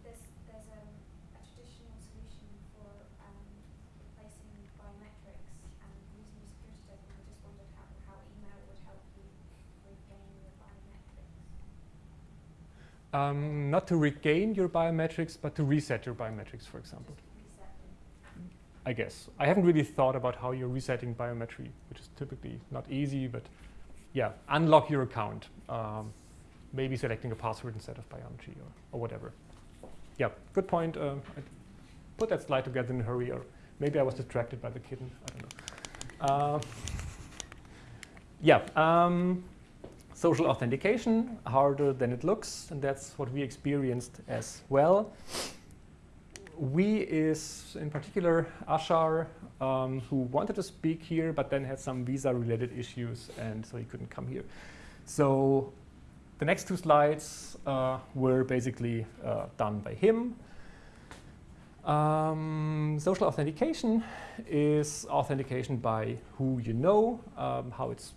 there's there's um, a traditional solution for um, replacing biometrics and using your security token. I just wondered how, how email would help you regain your biometrics. Um, not to regain your biometrics, but to reset your biometrics, for example. I guess. I haven't really thought about how you're resetting biometry, which is typically not easy, but yeah, unlock your account. Um, maybe selecting a password instead of biometry or, or whatever. Yeah, good point. Um, I put that slide together in a hurry, or maybe I was distracted by the kitten. I don't know. Uh, yeah, um, social authentication, harder than it looks, and that's what we experienced as well. we is in particular Ashar, um, who wanted to speak here, but then had some visa-related issues, and so he couldn't come here. So the next two slides uh, were basically uh, done by him. Um, social authentication is authentication by who you know, um, how it's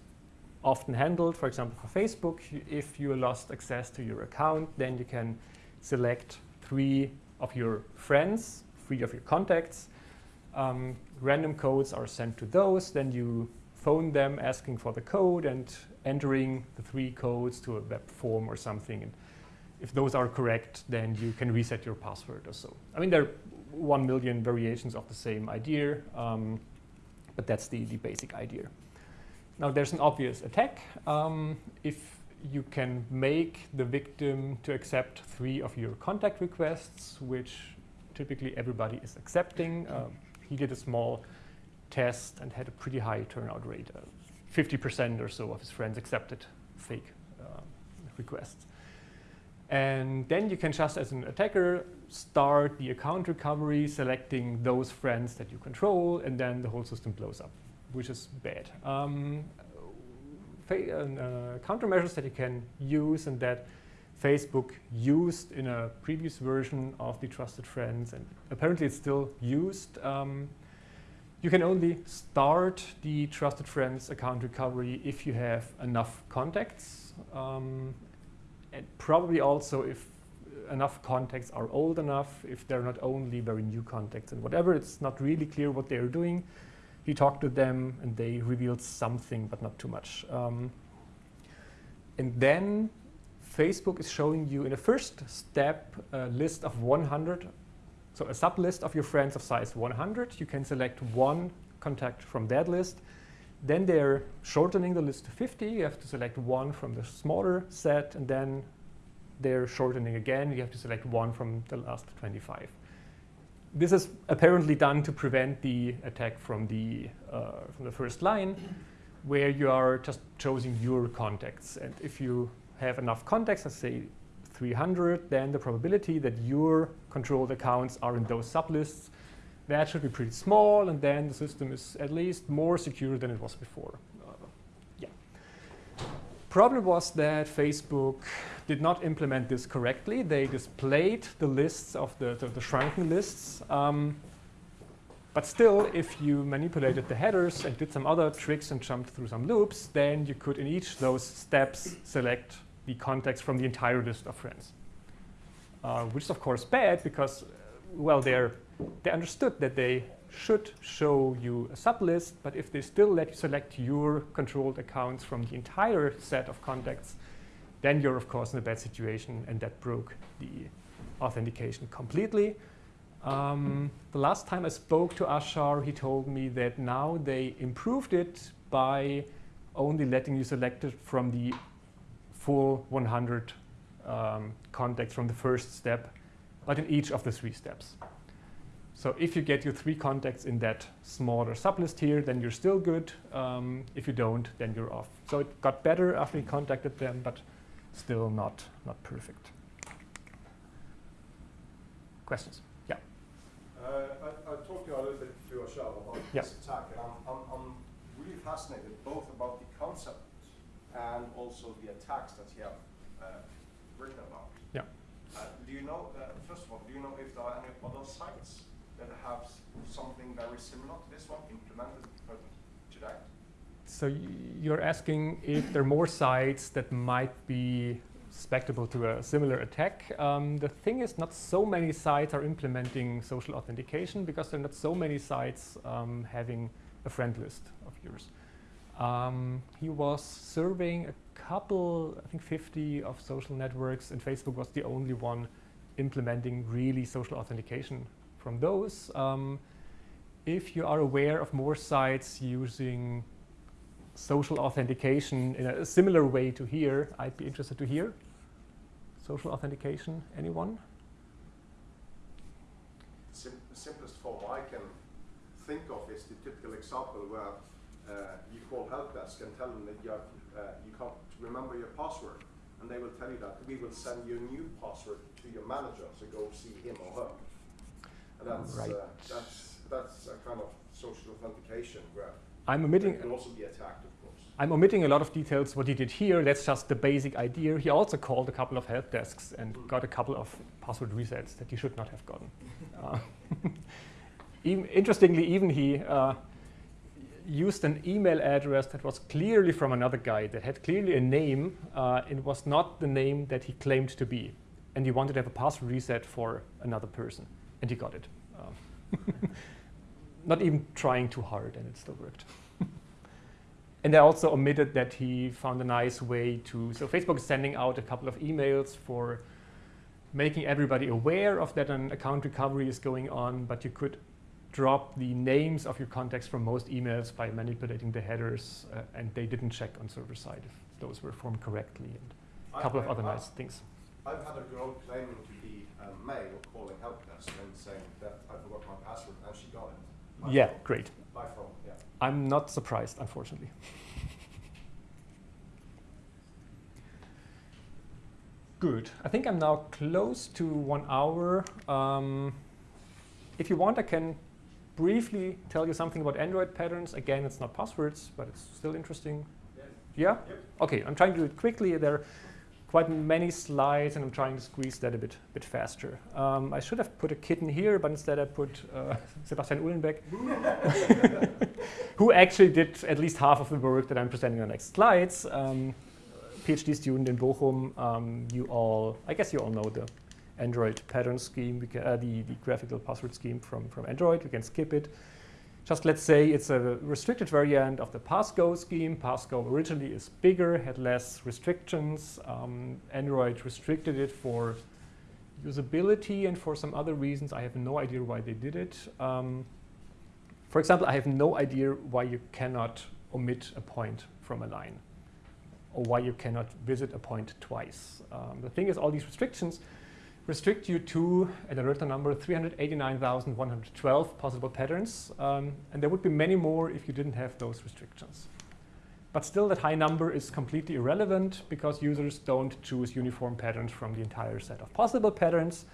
often handled. For example, for Facebook, if you lost access to your account, then you can select three of your friends, three of your contacts. Um, random codes are sent to those. Then you phone them asking for the code and entering the three codes to a web form or something. And if those are correct, then you can reset your password or so. I mean, there are one million variations of the same idea, um, but that's the, the basic idea. Now, there's an obvious attack. Um, if you can make the victim to accept three of your contact requests, which typically everybody is accepting. Um, he did a small test and had a pretty high turnout rate. 50% uh, or so of his friends accepted fake uh, requests. And then you can just, as an attacker, start the account recovery, selecting those friends that you control, and then the whole system blows up, which is bad. Um, uh, countermeasures that you can use and that Facebook used in a previous version of the Trusted Friends, and apparently it's still used. Um, you can only start the Trusted Friends account recovery if you have enough contacts, um, and probably also if enough contacts are old enough, if they're not only very new contacts and whatever, it's not really clear what they're doing. He talked to them and they revealed something, but not too much. Um, and then Facebook is showing you in the first step a list of 100, so a sublist of your friends of size 100. You can select one contact from that list. Then they're shortening the list to 50. You have to select one from the smaller set, and then they're shortening again. You have to select one from the last 25. This is apparently done to prevent the attack from the, uh, from the first line, where you are just choosing your contacts. And if you have enough contacts, let's say 300, then the probability that your controlled accounts are in those sublists, that should be pretty small, and then the system is at least more secure than it was before. Problem was that Facebook did not implement this correctly. They displayed the lists of the, the, the shrunken lists. Um, but still, if you manipulated the headers and did some other tricks and jumped through some loops, then you could, in each those steps, select the contacts from the entire list of friends. Uh, which is of course bad because, well, they're, they understood that they should show you a sublist, but if they still let you select your controlled accounts from the entire set of contacts, then you're of course in a bad situation and that broke the authentication completely. Um, the last time I spoke to Ashar, he told me that now they improved it by only letting you select it from the full 100 um, contacts from the first step, but in each of the three steps. So if you get your three contacts in that smaller sublist here, then you're still good. Um, if you don't, then you're off. So it got better after he contacted them, but still not, not perfect. Questions? Yeah. Uh, I, I talked to you a little bit to Ashar about yeah. this attack, and I'm, I'm, I'm really fascinated both about the concept and also the attacks that you have uh, written about. Yeah. Uh, do you know, uh, first of all, do you know if there are any other sites that have something very similar to this one implemented today? So you're asking if there are more sites that might be susceptible to a similar attack. Um, the thing is, not so many sites are implementing social authentication because there are not so many sites um, having a friend list of yours. Um, he was surveying a couple, I think 50 of social networks, and Facebook was the only one implementing really social authentication from those. Um, if you are aware of more sites using social authentication in a similar way to here, I'd be interested to hear. Social authentication, anyone? Sim the simplest form I can think of is the typical example where uh, you call help desk and tell them that you, have, uh, you can't remember your password. And they will tell you that we will send you a new password to your manager, so go see him or her. And that's, Right. uh, that's, that's a kind of social authentication where I'm omitting can also be attacked, of course. I'm omitting a lot of details what he did here. That's just the basic idea. He also called a couple of help desks and got a couple of password resets that he should not have gotten. Uh, even, interestingly, even he uh, used an email address that was clearly from another guy that had clearly a name. Uh, it was not the name that he claimed to be. And he wanted to have a password reset for another person. And he got it. Um, not even trying too hard, and it still worked. And I also omitted that he found a nice way to, so Facebook is sending out a couple of emails for making everybody aware of that an account recovery is going on, but you could drop the names of your contacts from most emails by manipulating the headers, uh, and they didn't check on server side if those were formed correctly, and a I- couple of I- other I- nice things. I've had a girl claiming to be a male calling help desk and saying that I forgot my password and she got it. By Yeah, phone. great. By phone, yeah. I'm not surprised, unfortunately. Good. I think I'm now close to one hour. Um, if you want, I can briefly tell you something about Android patterns. Again, it's not passwords, but it's still interesting. Yeah? Yep. Okay, I'm trying to do it quickly. There quite many slides, and I'm trying to squeeze that a bit, bit faster. Um, I should have put a kitten here, but instead I put uh, Sebastian Uellenbeck, who actually did at least half of the work that I'm presenting on the next slides. Um, PhD student in Bochum. Um, you all, I guess you all know the Android pattern scheme, uh, the, the graphical password scheme from, from Android. We can skip it. Just let's say it's a restricted variant of the Passgo scheme. Passgo originally is bigger, had less restrictions. Um, Android restricted it for usability and for some other reasons. I have no idea why they did it. Um, for example, I have no idea why you cannot omit a point from a line or why you cannot visit a point twice. Um, the thing is, all these restrictions restrict you to, I wrote number, 389,112 possible patterns. Um, and there would be many more if you didn't have those restrictions. But still, that high number is completely irrelevant because users don't choose uniform patterns from the entire set of possible patterns.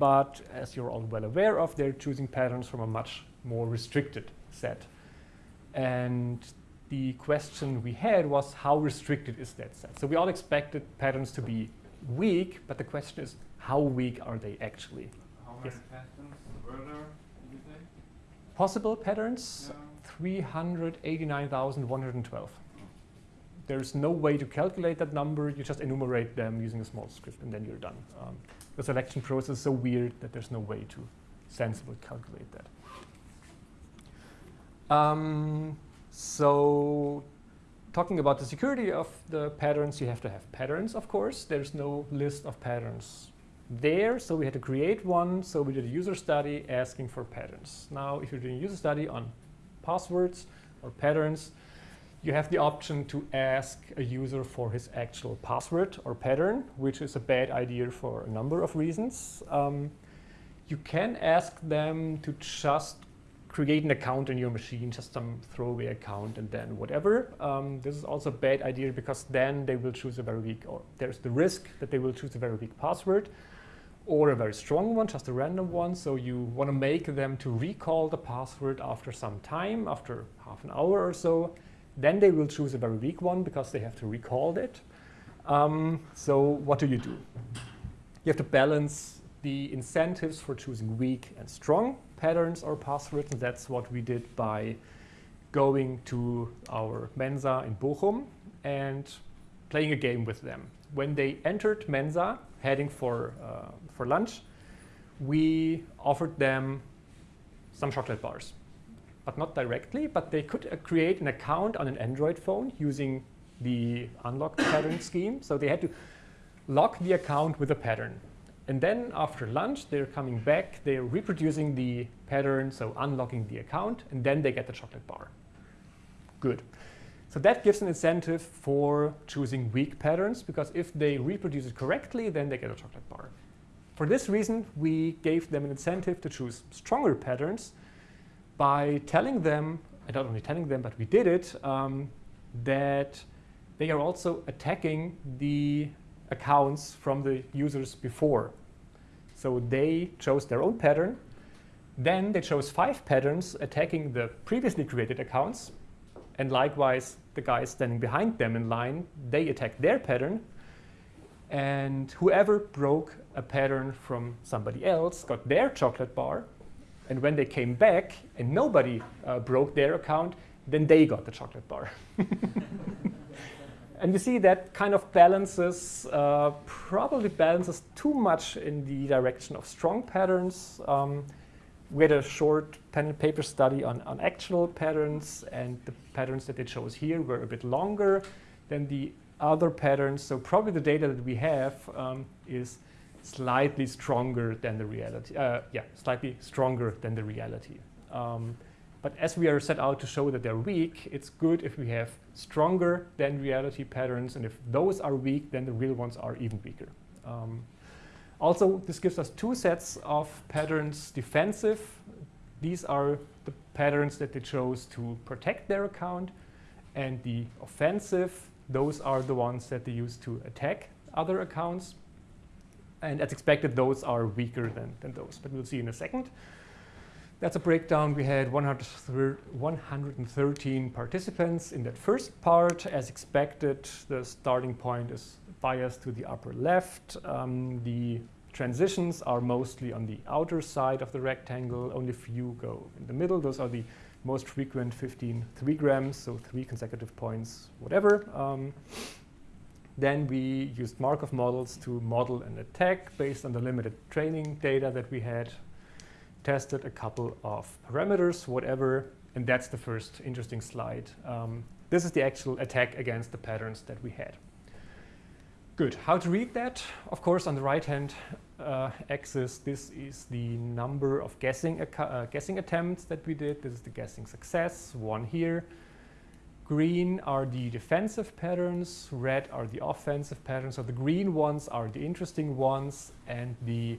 But as you're all well aware of, they're choosing patterns from a much more restricted set. And the question we had was how restricted is that set? So we all expected patterns to be weak, but the question is how weak are they actually? How many Yes. patterns were there, did you say? Possible patterns, Yeah. 389,112. There's no way to calculate that number. You just enumerate them using a small script and then you're done. Um, the selection process is so weird that there's no way to sensibly calculate that. Um, so talking about the security of the patterns, you have to have patterns, of course. There's no list of patterns there, so we had to create one. So we did a user study asking for patterns. Now, if you're doing a user study on passwords or patterns, you have the option to ask a user for his actual password or pattern, which is a bad idea for a number of reasons. Um, you can ask them to just create an account in your machine, just some throwaway account and then whatever. Um, this is also a bad idea because then they will choose a very weak, or there's the risk that they will choose a very weak password or a very strong one, just a random one. So you want to make them to recall the password after some time, after half an hour or so. Then they will choose a very weak one because they have to recall it. Um, so what do you do? You have to balance the incentives for choosing weak and strong patterns or passwords, and that's what we did by going to our Mensa in Bochum and playing a game with them. When they entered Mensa, heading for, uh, for lunch, we offered them some chocolate bars. But not directly, but they could uh, create an account on an Android phone using the unlock pattern scheme. So they had to lock the account with a pattern. And then after lunch, they're coming back, they're reproducing the pattern, so unlocking the account, and then they get the chocolate bar. Good. So that gives an incentive for choosing weak patterns, because if they reproduce it correctly, then they get a chocolate bar. For this reason, we gave them an incentive to choose stronger patterns by telling them, and not only telling them, but we did it, um, that they are also attacking the accounts from the users before. So they chose their own pattern, Then they chose five patterns attacking the previously created accounts. And likewise, the guys standing behind them in line, they attacked their pattern. And whoever broke a pattern from somebody else got their chocolate bar. And when they came back and nobody uh, broke their account, then they got the chocolate bar. and you see that kind of balances, uh, probably balances too much in the direction of strong patterns. Um, we had a short pen and paper study on, on actual patterns, and the patterns that they chose here were a bit longer than the other patterns. So probably the data that we have um, is slightly stronger than the reality. Uh, yeah, slightly stronger than the reality. Um, but as we are set out to show that they're weak, it's good if we have stronger than reality patterns. And if those are weak, then the real ones are even weaker. Um, also, this gives us two sets of patterns defensive. These are the patterns that they chose to protect their account. And the offensive, those are the ones that they use to attack other accounts. And as expected, those are weaker than, than those, but we'll see in a second. That's a breakdown. We had 113 participants in that first part. As expected, the starting point is biased to the upper left. Um, the transitions are mostly on the outer side of the rectangle. Only few go in the middle. Those are the most frequent 15 3 grams, so three consecutive points, whatever. Um, then we used Markov models to model an attack based on the limited training data that we had. Tested a couple of parameters, whatever, and that's the first interesting slide. Um, this is the actual attack against the patterns that we had. Good. How to read that? Of course, on the right-hand uh, axis, this is the number of guessing, uh, guessing attempts that we did. This is the guessing success, one here. Green are the defensive patterns, red are the offensive patterns. So the green ones are the interesting ones, and the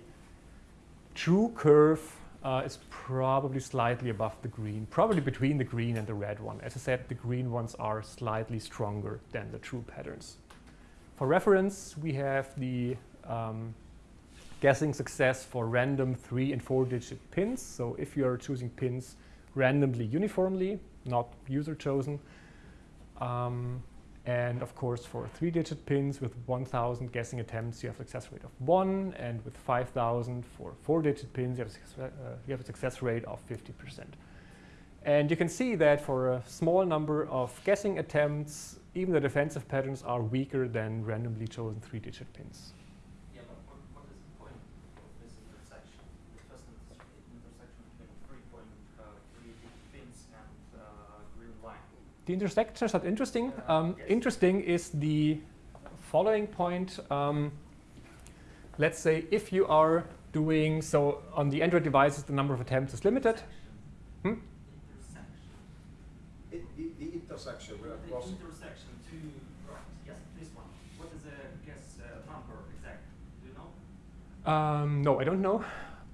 true curve uh, is probably slightly above the green, probably between the green and the red one. As I said, the green ones are slightly stronger than the true patterns. For reference, we have the um, guessing success for random three and four digit pins. So if you are choosing pins randomly uniformly, not user chosen, um, and of course, for three-digit pins with 1,000 guessing attempts, you have a success rate of 1. And with 5,000 for four-digit pins, you have, uh, you have, a success rate of 50%. And you can see that for a small number of guessing attempts, even the defensive patterns are weaker than randomly chosen three-digit pins. Yeah, but what, what is the point of this intersection? The first intersection between three-point uh, three-digit pins and uh, green line. The intersection is not interesting. Um, interesting is the following point. Um, let's say if you are doing, so on the Android devices, the number of attempts is limited. Hmm? Intersection. It, the, the intersection The intersection two, right, yes, this one. What is the guess uh, number exact? Do you know? Um, no, I don't know,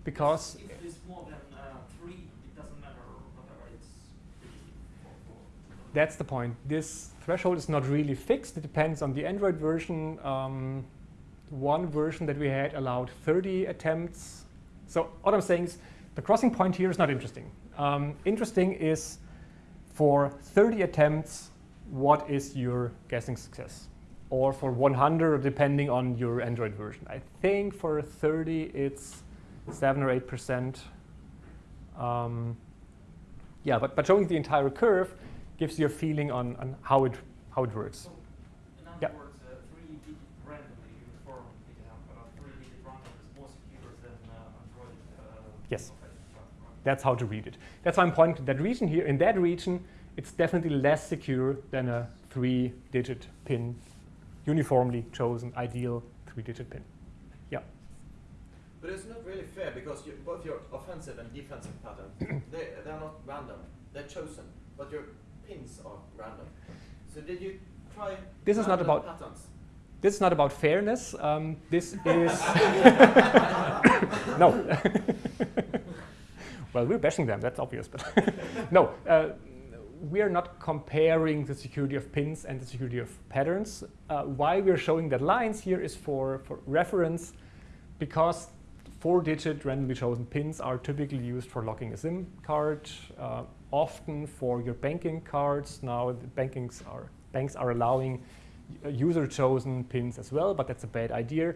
because If it is more than uh, three, it doesn't matter whether it's digit or four. That's the point. This threshold is not really fixed. It depends on the Android version. Um, one version that we had allowed 30 attempts. So what I'm saying is the crossing point here is not interesting. Um, interesting is for 30 attempts, what is your guessing success? Or for 100, depending on your Android version. I think for 30, it's 7 or 8%. Um, yeah, but, but showing the entire curve gives you a feeling on, on how, it, how it works. So, in other Yeah. words, uh, three digit randomly uniform pickup, uh, three digit random is more secure than uh, Android. Uh, Yes. offensive one, right? That's how to read it. That's why I'm pointing to that region here. In that region, it's definitely less secure than a three-digit pin, uniformly chosen, ideal three-digit pin. Yeah. But it's not really fair because you, both your offensive and defensive patterns, they, they're not random. They're chosen, but your pins are random. So did you try This is not about- patterns? This is not about fairness. Um, this is no. well, we're bashing them. That's obvious, but no. Uh, we are not comparing the security of pins and the security of patterns. Uh, why we're showing that lines here is for, for reference, because four-digit randomly chosen pins are typically used for locking a SIM card, uh, often for your banking cards. Now the bankings are, banks are allowing uh, user-chosen pins as well, but that's a bad idea.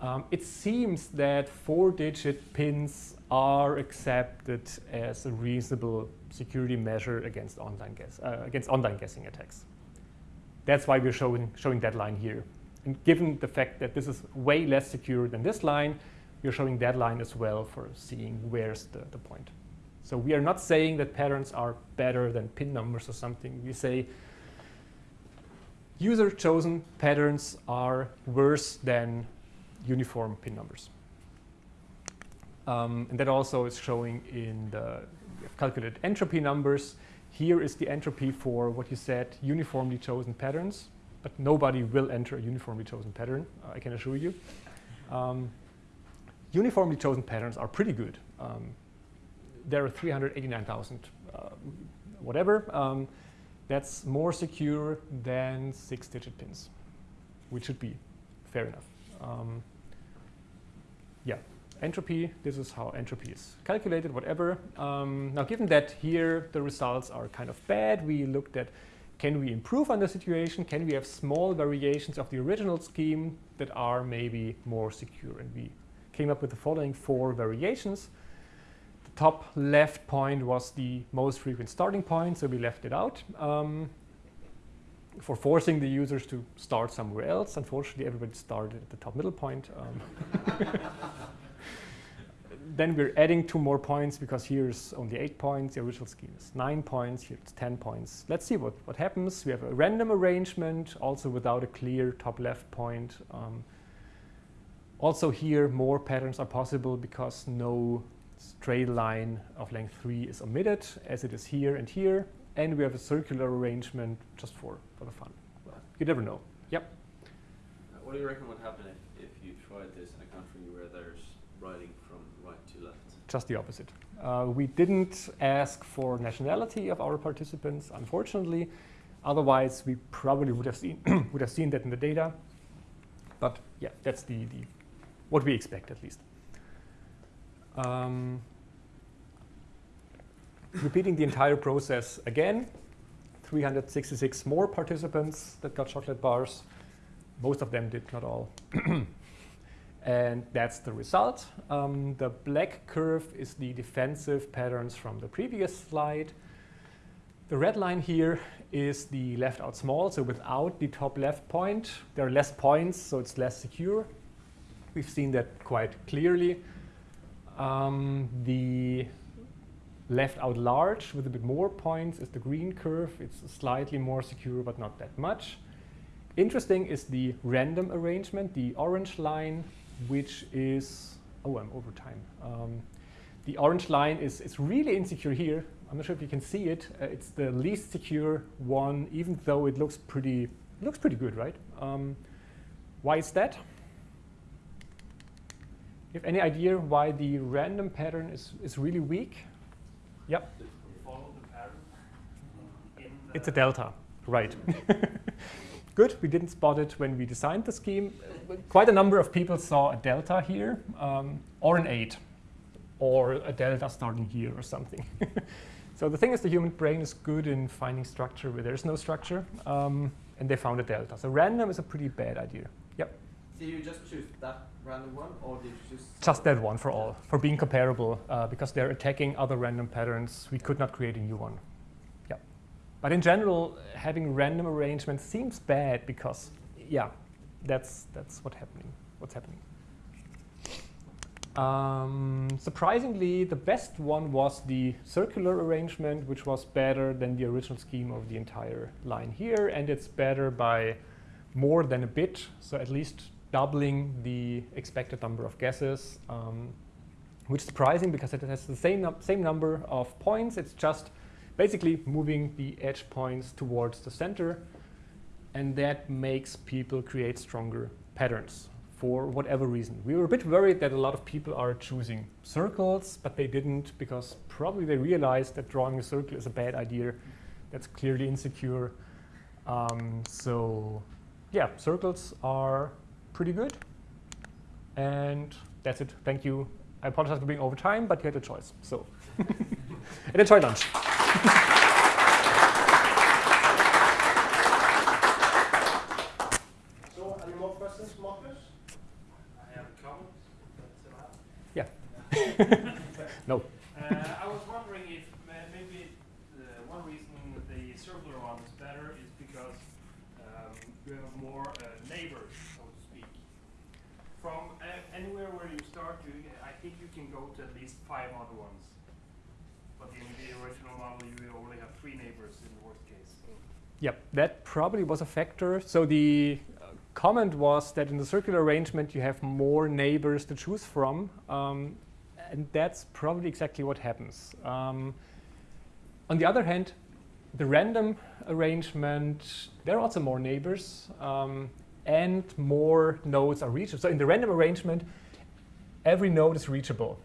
Um, it seems that four-digit pins are accepted as a reasonable security measure against online, guess, uh, against online guessing attacks. That's why we're showing, showing that line here. And given the fact that this is way less secure than this line, we're showing that line as well for seeing where's the, the point. So we are not saying that patterns are better than pin numbers or something. We say user-chosen patterns are worse than uniform pin numbers. Um, and that also is showing in the calculated entropy numbers. Here is the entropy for what you said, uniformly chosen patterns, but nobody will enter a uniformly chosen pattern, uh, I can assure you. Um, uniformly chosen patterns are pretty good. Um, there are 389,000 uh, whatever. Um, that's more secure than six-digit pins, which should be fair enough. Um, yeah, entropy, this is how entropy is calculated, whatever. Um, now, given that here the results are kind of bad, we looked at can we improve on the situation? Can we have small variations of the original scheme that are maybe more secure? And we came up with the following four variations. Top left point was the most frequent starting point, so we left it out. Um, for forcing the users to start somewhere else. Unfortunately, everybody started at the top middle point. Um, then we're adding two more points because here's only eight points. The original scheme is nine points. Here it's 10 points. Let's see what, what happens. We have a random arrangement, also without a clear top left point. Um, also here, more patterns are possible because no straight line of length 3 is omitted, as it is here and here. And we have a circular arrangement just for, for the fun. Well, you never know. Yep. Uh, what do you reckon would happen if, if you tried this in a country where there's writing from right to left? Just the opposite. Uh, we didn't ask for nationality of our participants, unfortunately. Otherwise, we probably would have seen would have seen that in the data. But yeah, that's the, the what we expect at least. Um, repeating the entire process again, 366 more participants that got chocolate bars. Most of them did, not all. and that's the result. Um, the black curve is the defensive patterns from the previous slide. The red line here is the left out small, so without the top left point. There are less points, so it's less secure. We've seen that quite clearly. Um, the left out large with a bit more points is the green curve. It's slightly more secure, but not that much. Interesting is the random arrangement, the orange line, which is, oh, I'm over time. Um, the orange line is, is really insecure here. I'm not sure if you can see it. Uh, it's the least secure one, even though it looks pretty, looks pretty good, right? Um, why is that? You have any idea why the random pattern is, is really weak? Yep. Follow the pattern in the It's a delta, right. Good, we didn't spot it when we designed the scheme. Quite a number of people saw a delta here, um, or an 8, or a delta starting here or something. so the thing is the human brain is good in finding structure where there's no structure, um, and they found a delta. So random is a pretty bad idea. Yep. Did you just choose that random one, or did you choose Just that one for all, for being comparable, uh, because they're attacking other random patterns. We could not create a new one. Yeah. But in general, having random arrangements seems bad because, yeah, that's that's what happening. What's happening? Um, surprisingly, the best one was the circular arrangement, which was better than the original scheme of the entire line here, and it's better by more than a bit, so at least doubling the expected number of guesses, um, which is surprising because it has the same, same number of points. It's just basically moving the edge points towards the center, and that makes people create stronger patterns for whatever reason. We were a bit worried that a lot of people are choosing circles, but they didn't because probably they realized that drawing a circle is a bad idea. That's clearly insecure. Um, so yeah, circles are pretty good. And that's it. Thank you. I apologize for being over time, but you had a choice. So, and enjoy lunch. So, any more questions, Marcus? I have a comment. That's allowed. Yeah. no. Uh, I was wondering if ma- maybe the one reason the circular one is better is because um, you have more uh, neighbors, so to speak. From uh, anywhere where you start, you, I think you can go to at least five other ones. But in the original model, you only have three neighbors in the worst case. Yep, that probably was a factor. So the uh, comment was that in the circular arrangement you have more neighbors to choose from, um, and that's probably exactly what happens. Um, on the other hand, the random arrangement, there are also more neighbors, um, and more nodes are reachable. So in the random arrangement, every node is reachable.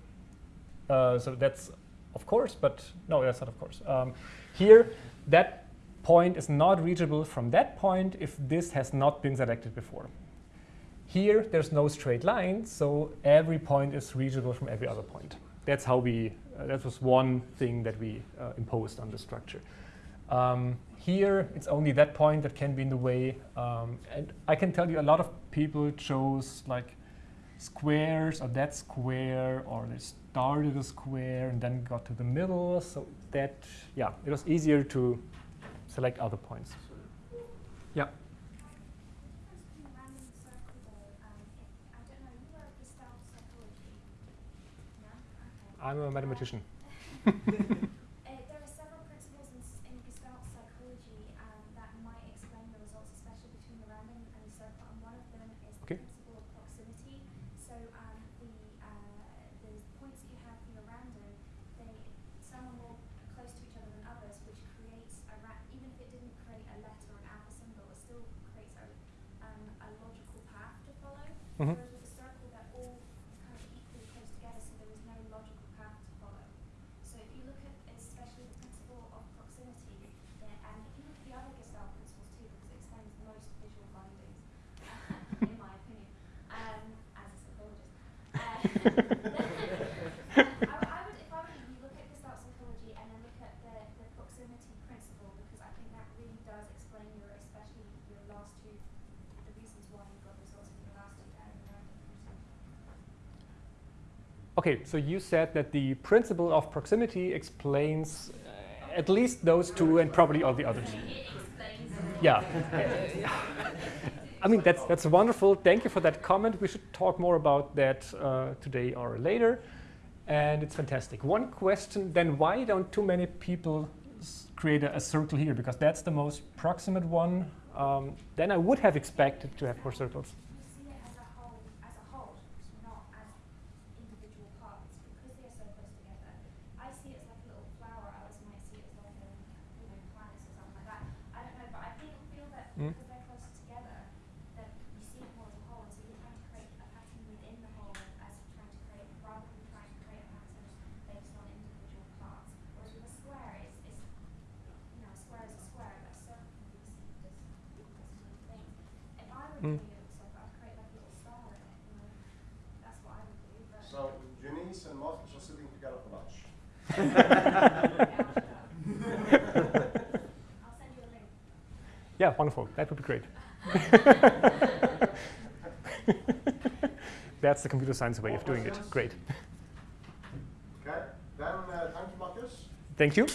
Uh, so that's of course, but no, that's not of course. Um, here, that point is not reachable from that point if this has not been selected before. Here, there's no straight line, so every point is reachable from every other point. That's how we, uh, that was one thing that we uh, imposed on the structure. Um, here, it's only that point that can be in the way. Um, and I can tell you a lot of people chose like squares or that square or they started a square and then got to the middle. So that, yeah, it was easier to select other points. Yeah. I'm a random and circle though, um, if, I don't know, you were Gestalt psychology. No? Okay. I'm a mathematician. Uh, there are several principles in, s- in Gestalt psychology um, that might explain the results, especially between the random and the circle. And one of them is Okay. the principle of proximity. So um, the uh, the points that you have for your random, they some are more close to each other than others, which creates a ra- even if it didn't create a letter or an alpha symbol, it still creates a um, a logical path to follow. Mhm. Whereas with a circle, they're all kind of equally close together, so there is no logical path to follow. So if you look at especially the principle of proximity, there, and if you look at the other Gestalt principles too, because it explains most visual findings, in my opinion, um, as a psychologist. Uh, I, would- I would, if I were you, you look at Gestalt psychology and then look at the, the proximity principle, because I think that really does explain your, especially your last two, the reasons why you got results in your last two and the random principle. Okay, so you said that the principle of proximity explains uh, at least those two and probably all the others. Yeah. I mean, that's, that's wonderful. Thank you for that comment. We should talk more about that uh, today or later. And it's fantastic. One question, then why don't too many people s- create a, a circle here? Because that's the most proximate one. Um, then I would have expected to have more circles. You see it as a whole, as a whole, not as individual parts, because they are so close together. I see it as like a little flower. Others might see it as like a, you know, planets or something like that. I don't know, but I feel feel that Mm. because they're close together, that you see it more as a whole, and so you're trying to create a pattern within the whole as trying to create, rather than trying to create a pattern based on individual parts. Whereas with a square, it's, it's you know, a square is a square, but a circle can be perceived as as many things. If I were Mm. doing it with circle, I'd create like a little star in it, you know. That's what I would do, but. So, Eunice and Marcus are sitting together for lunch. I'll send you a link. Yeah, wonderful. That would be great. That's the computer science way of doing it. Great. Okay, then uh, thank you, Marcus. Thank you.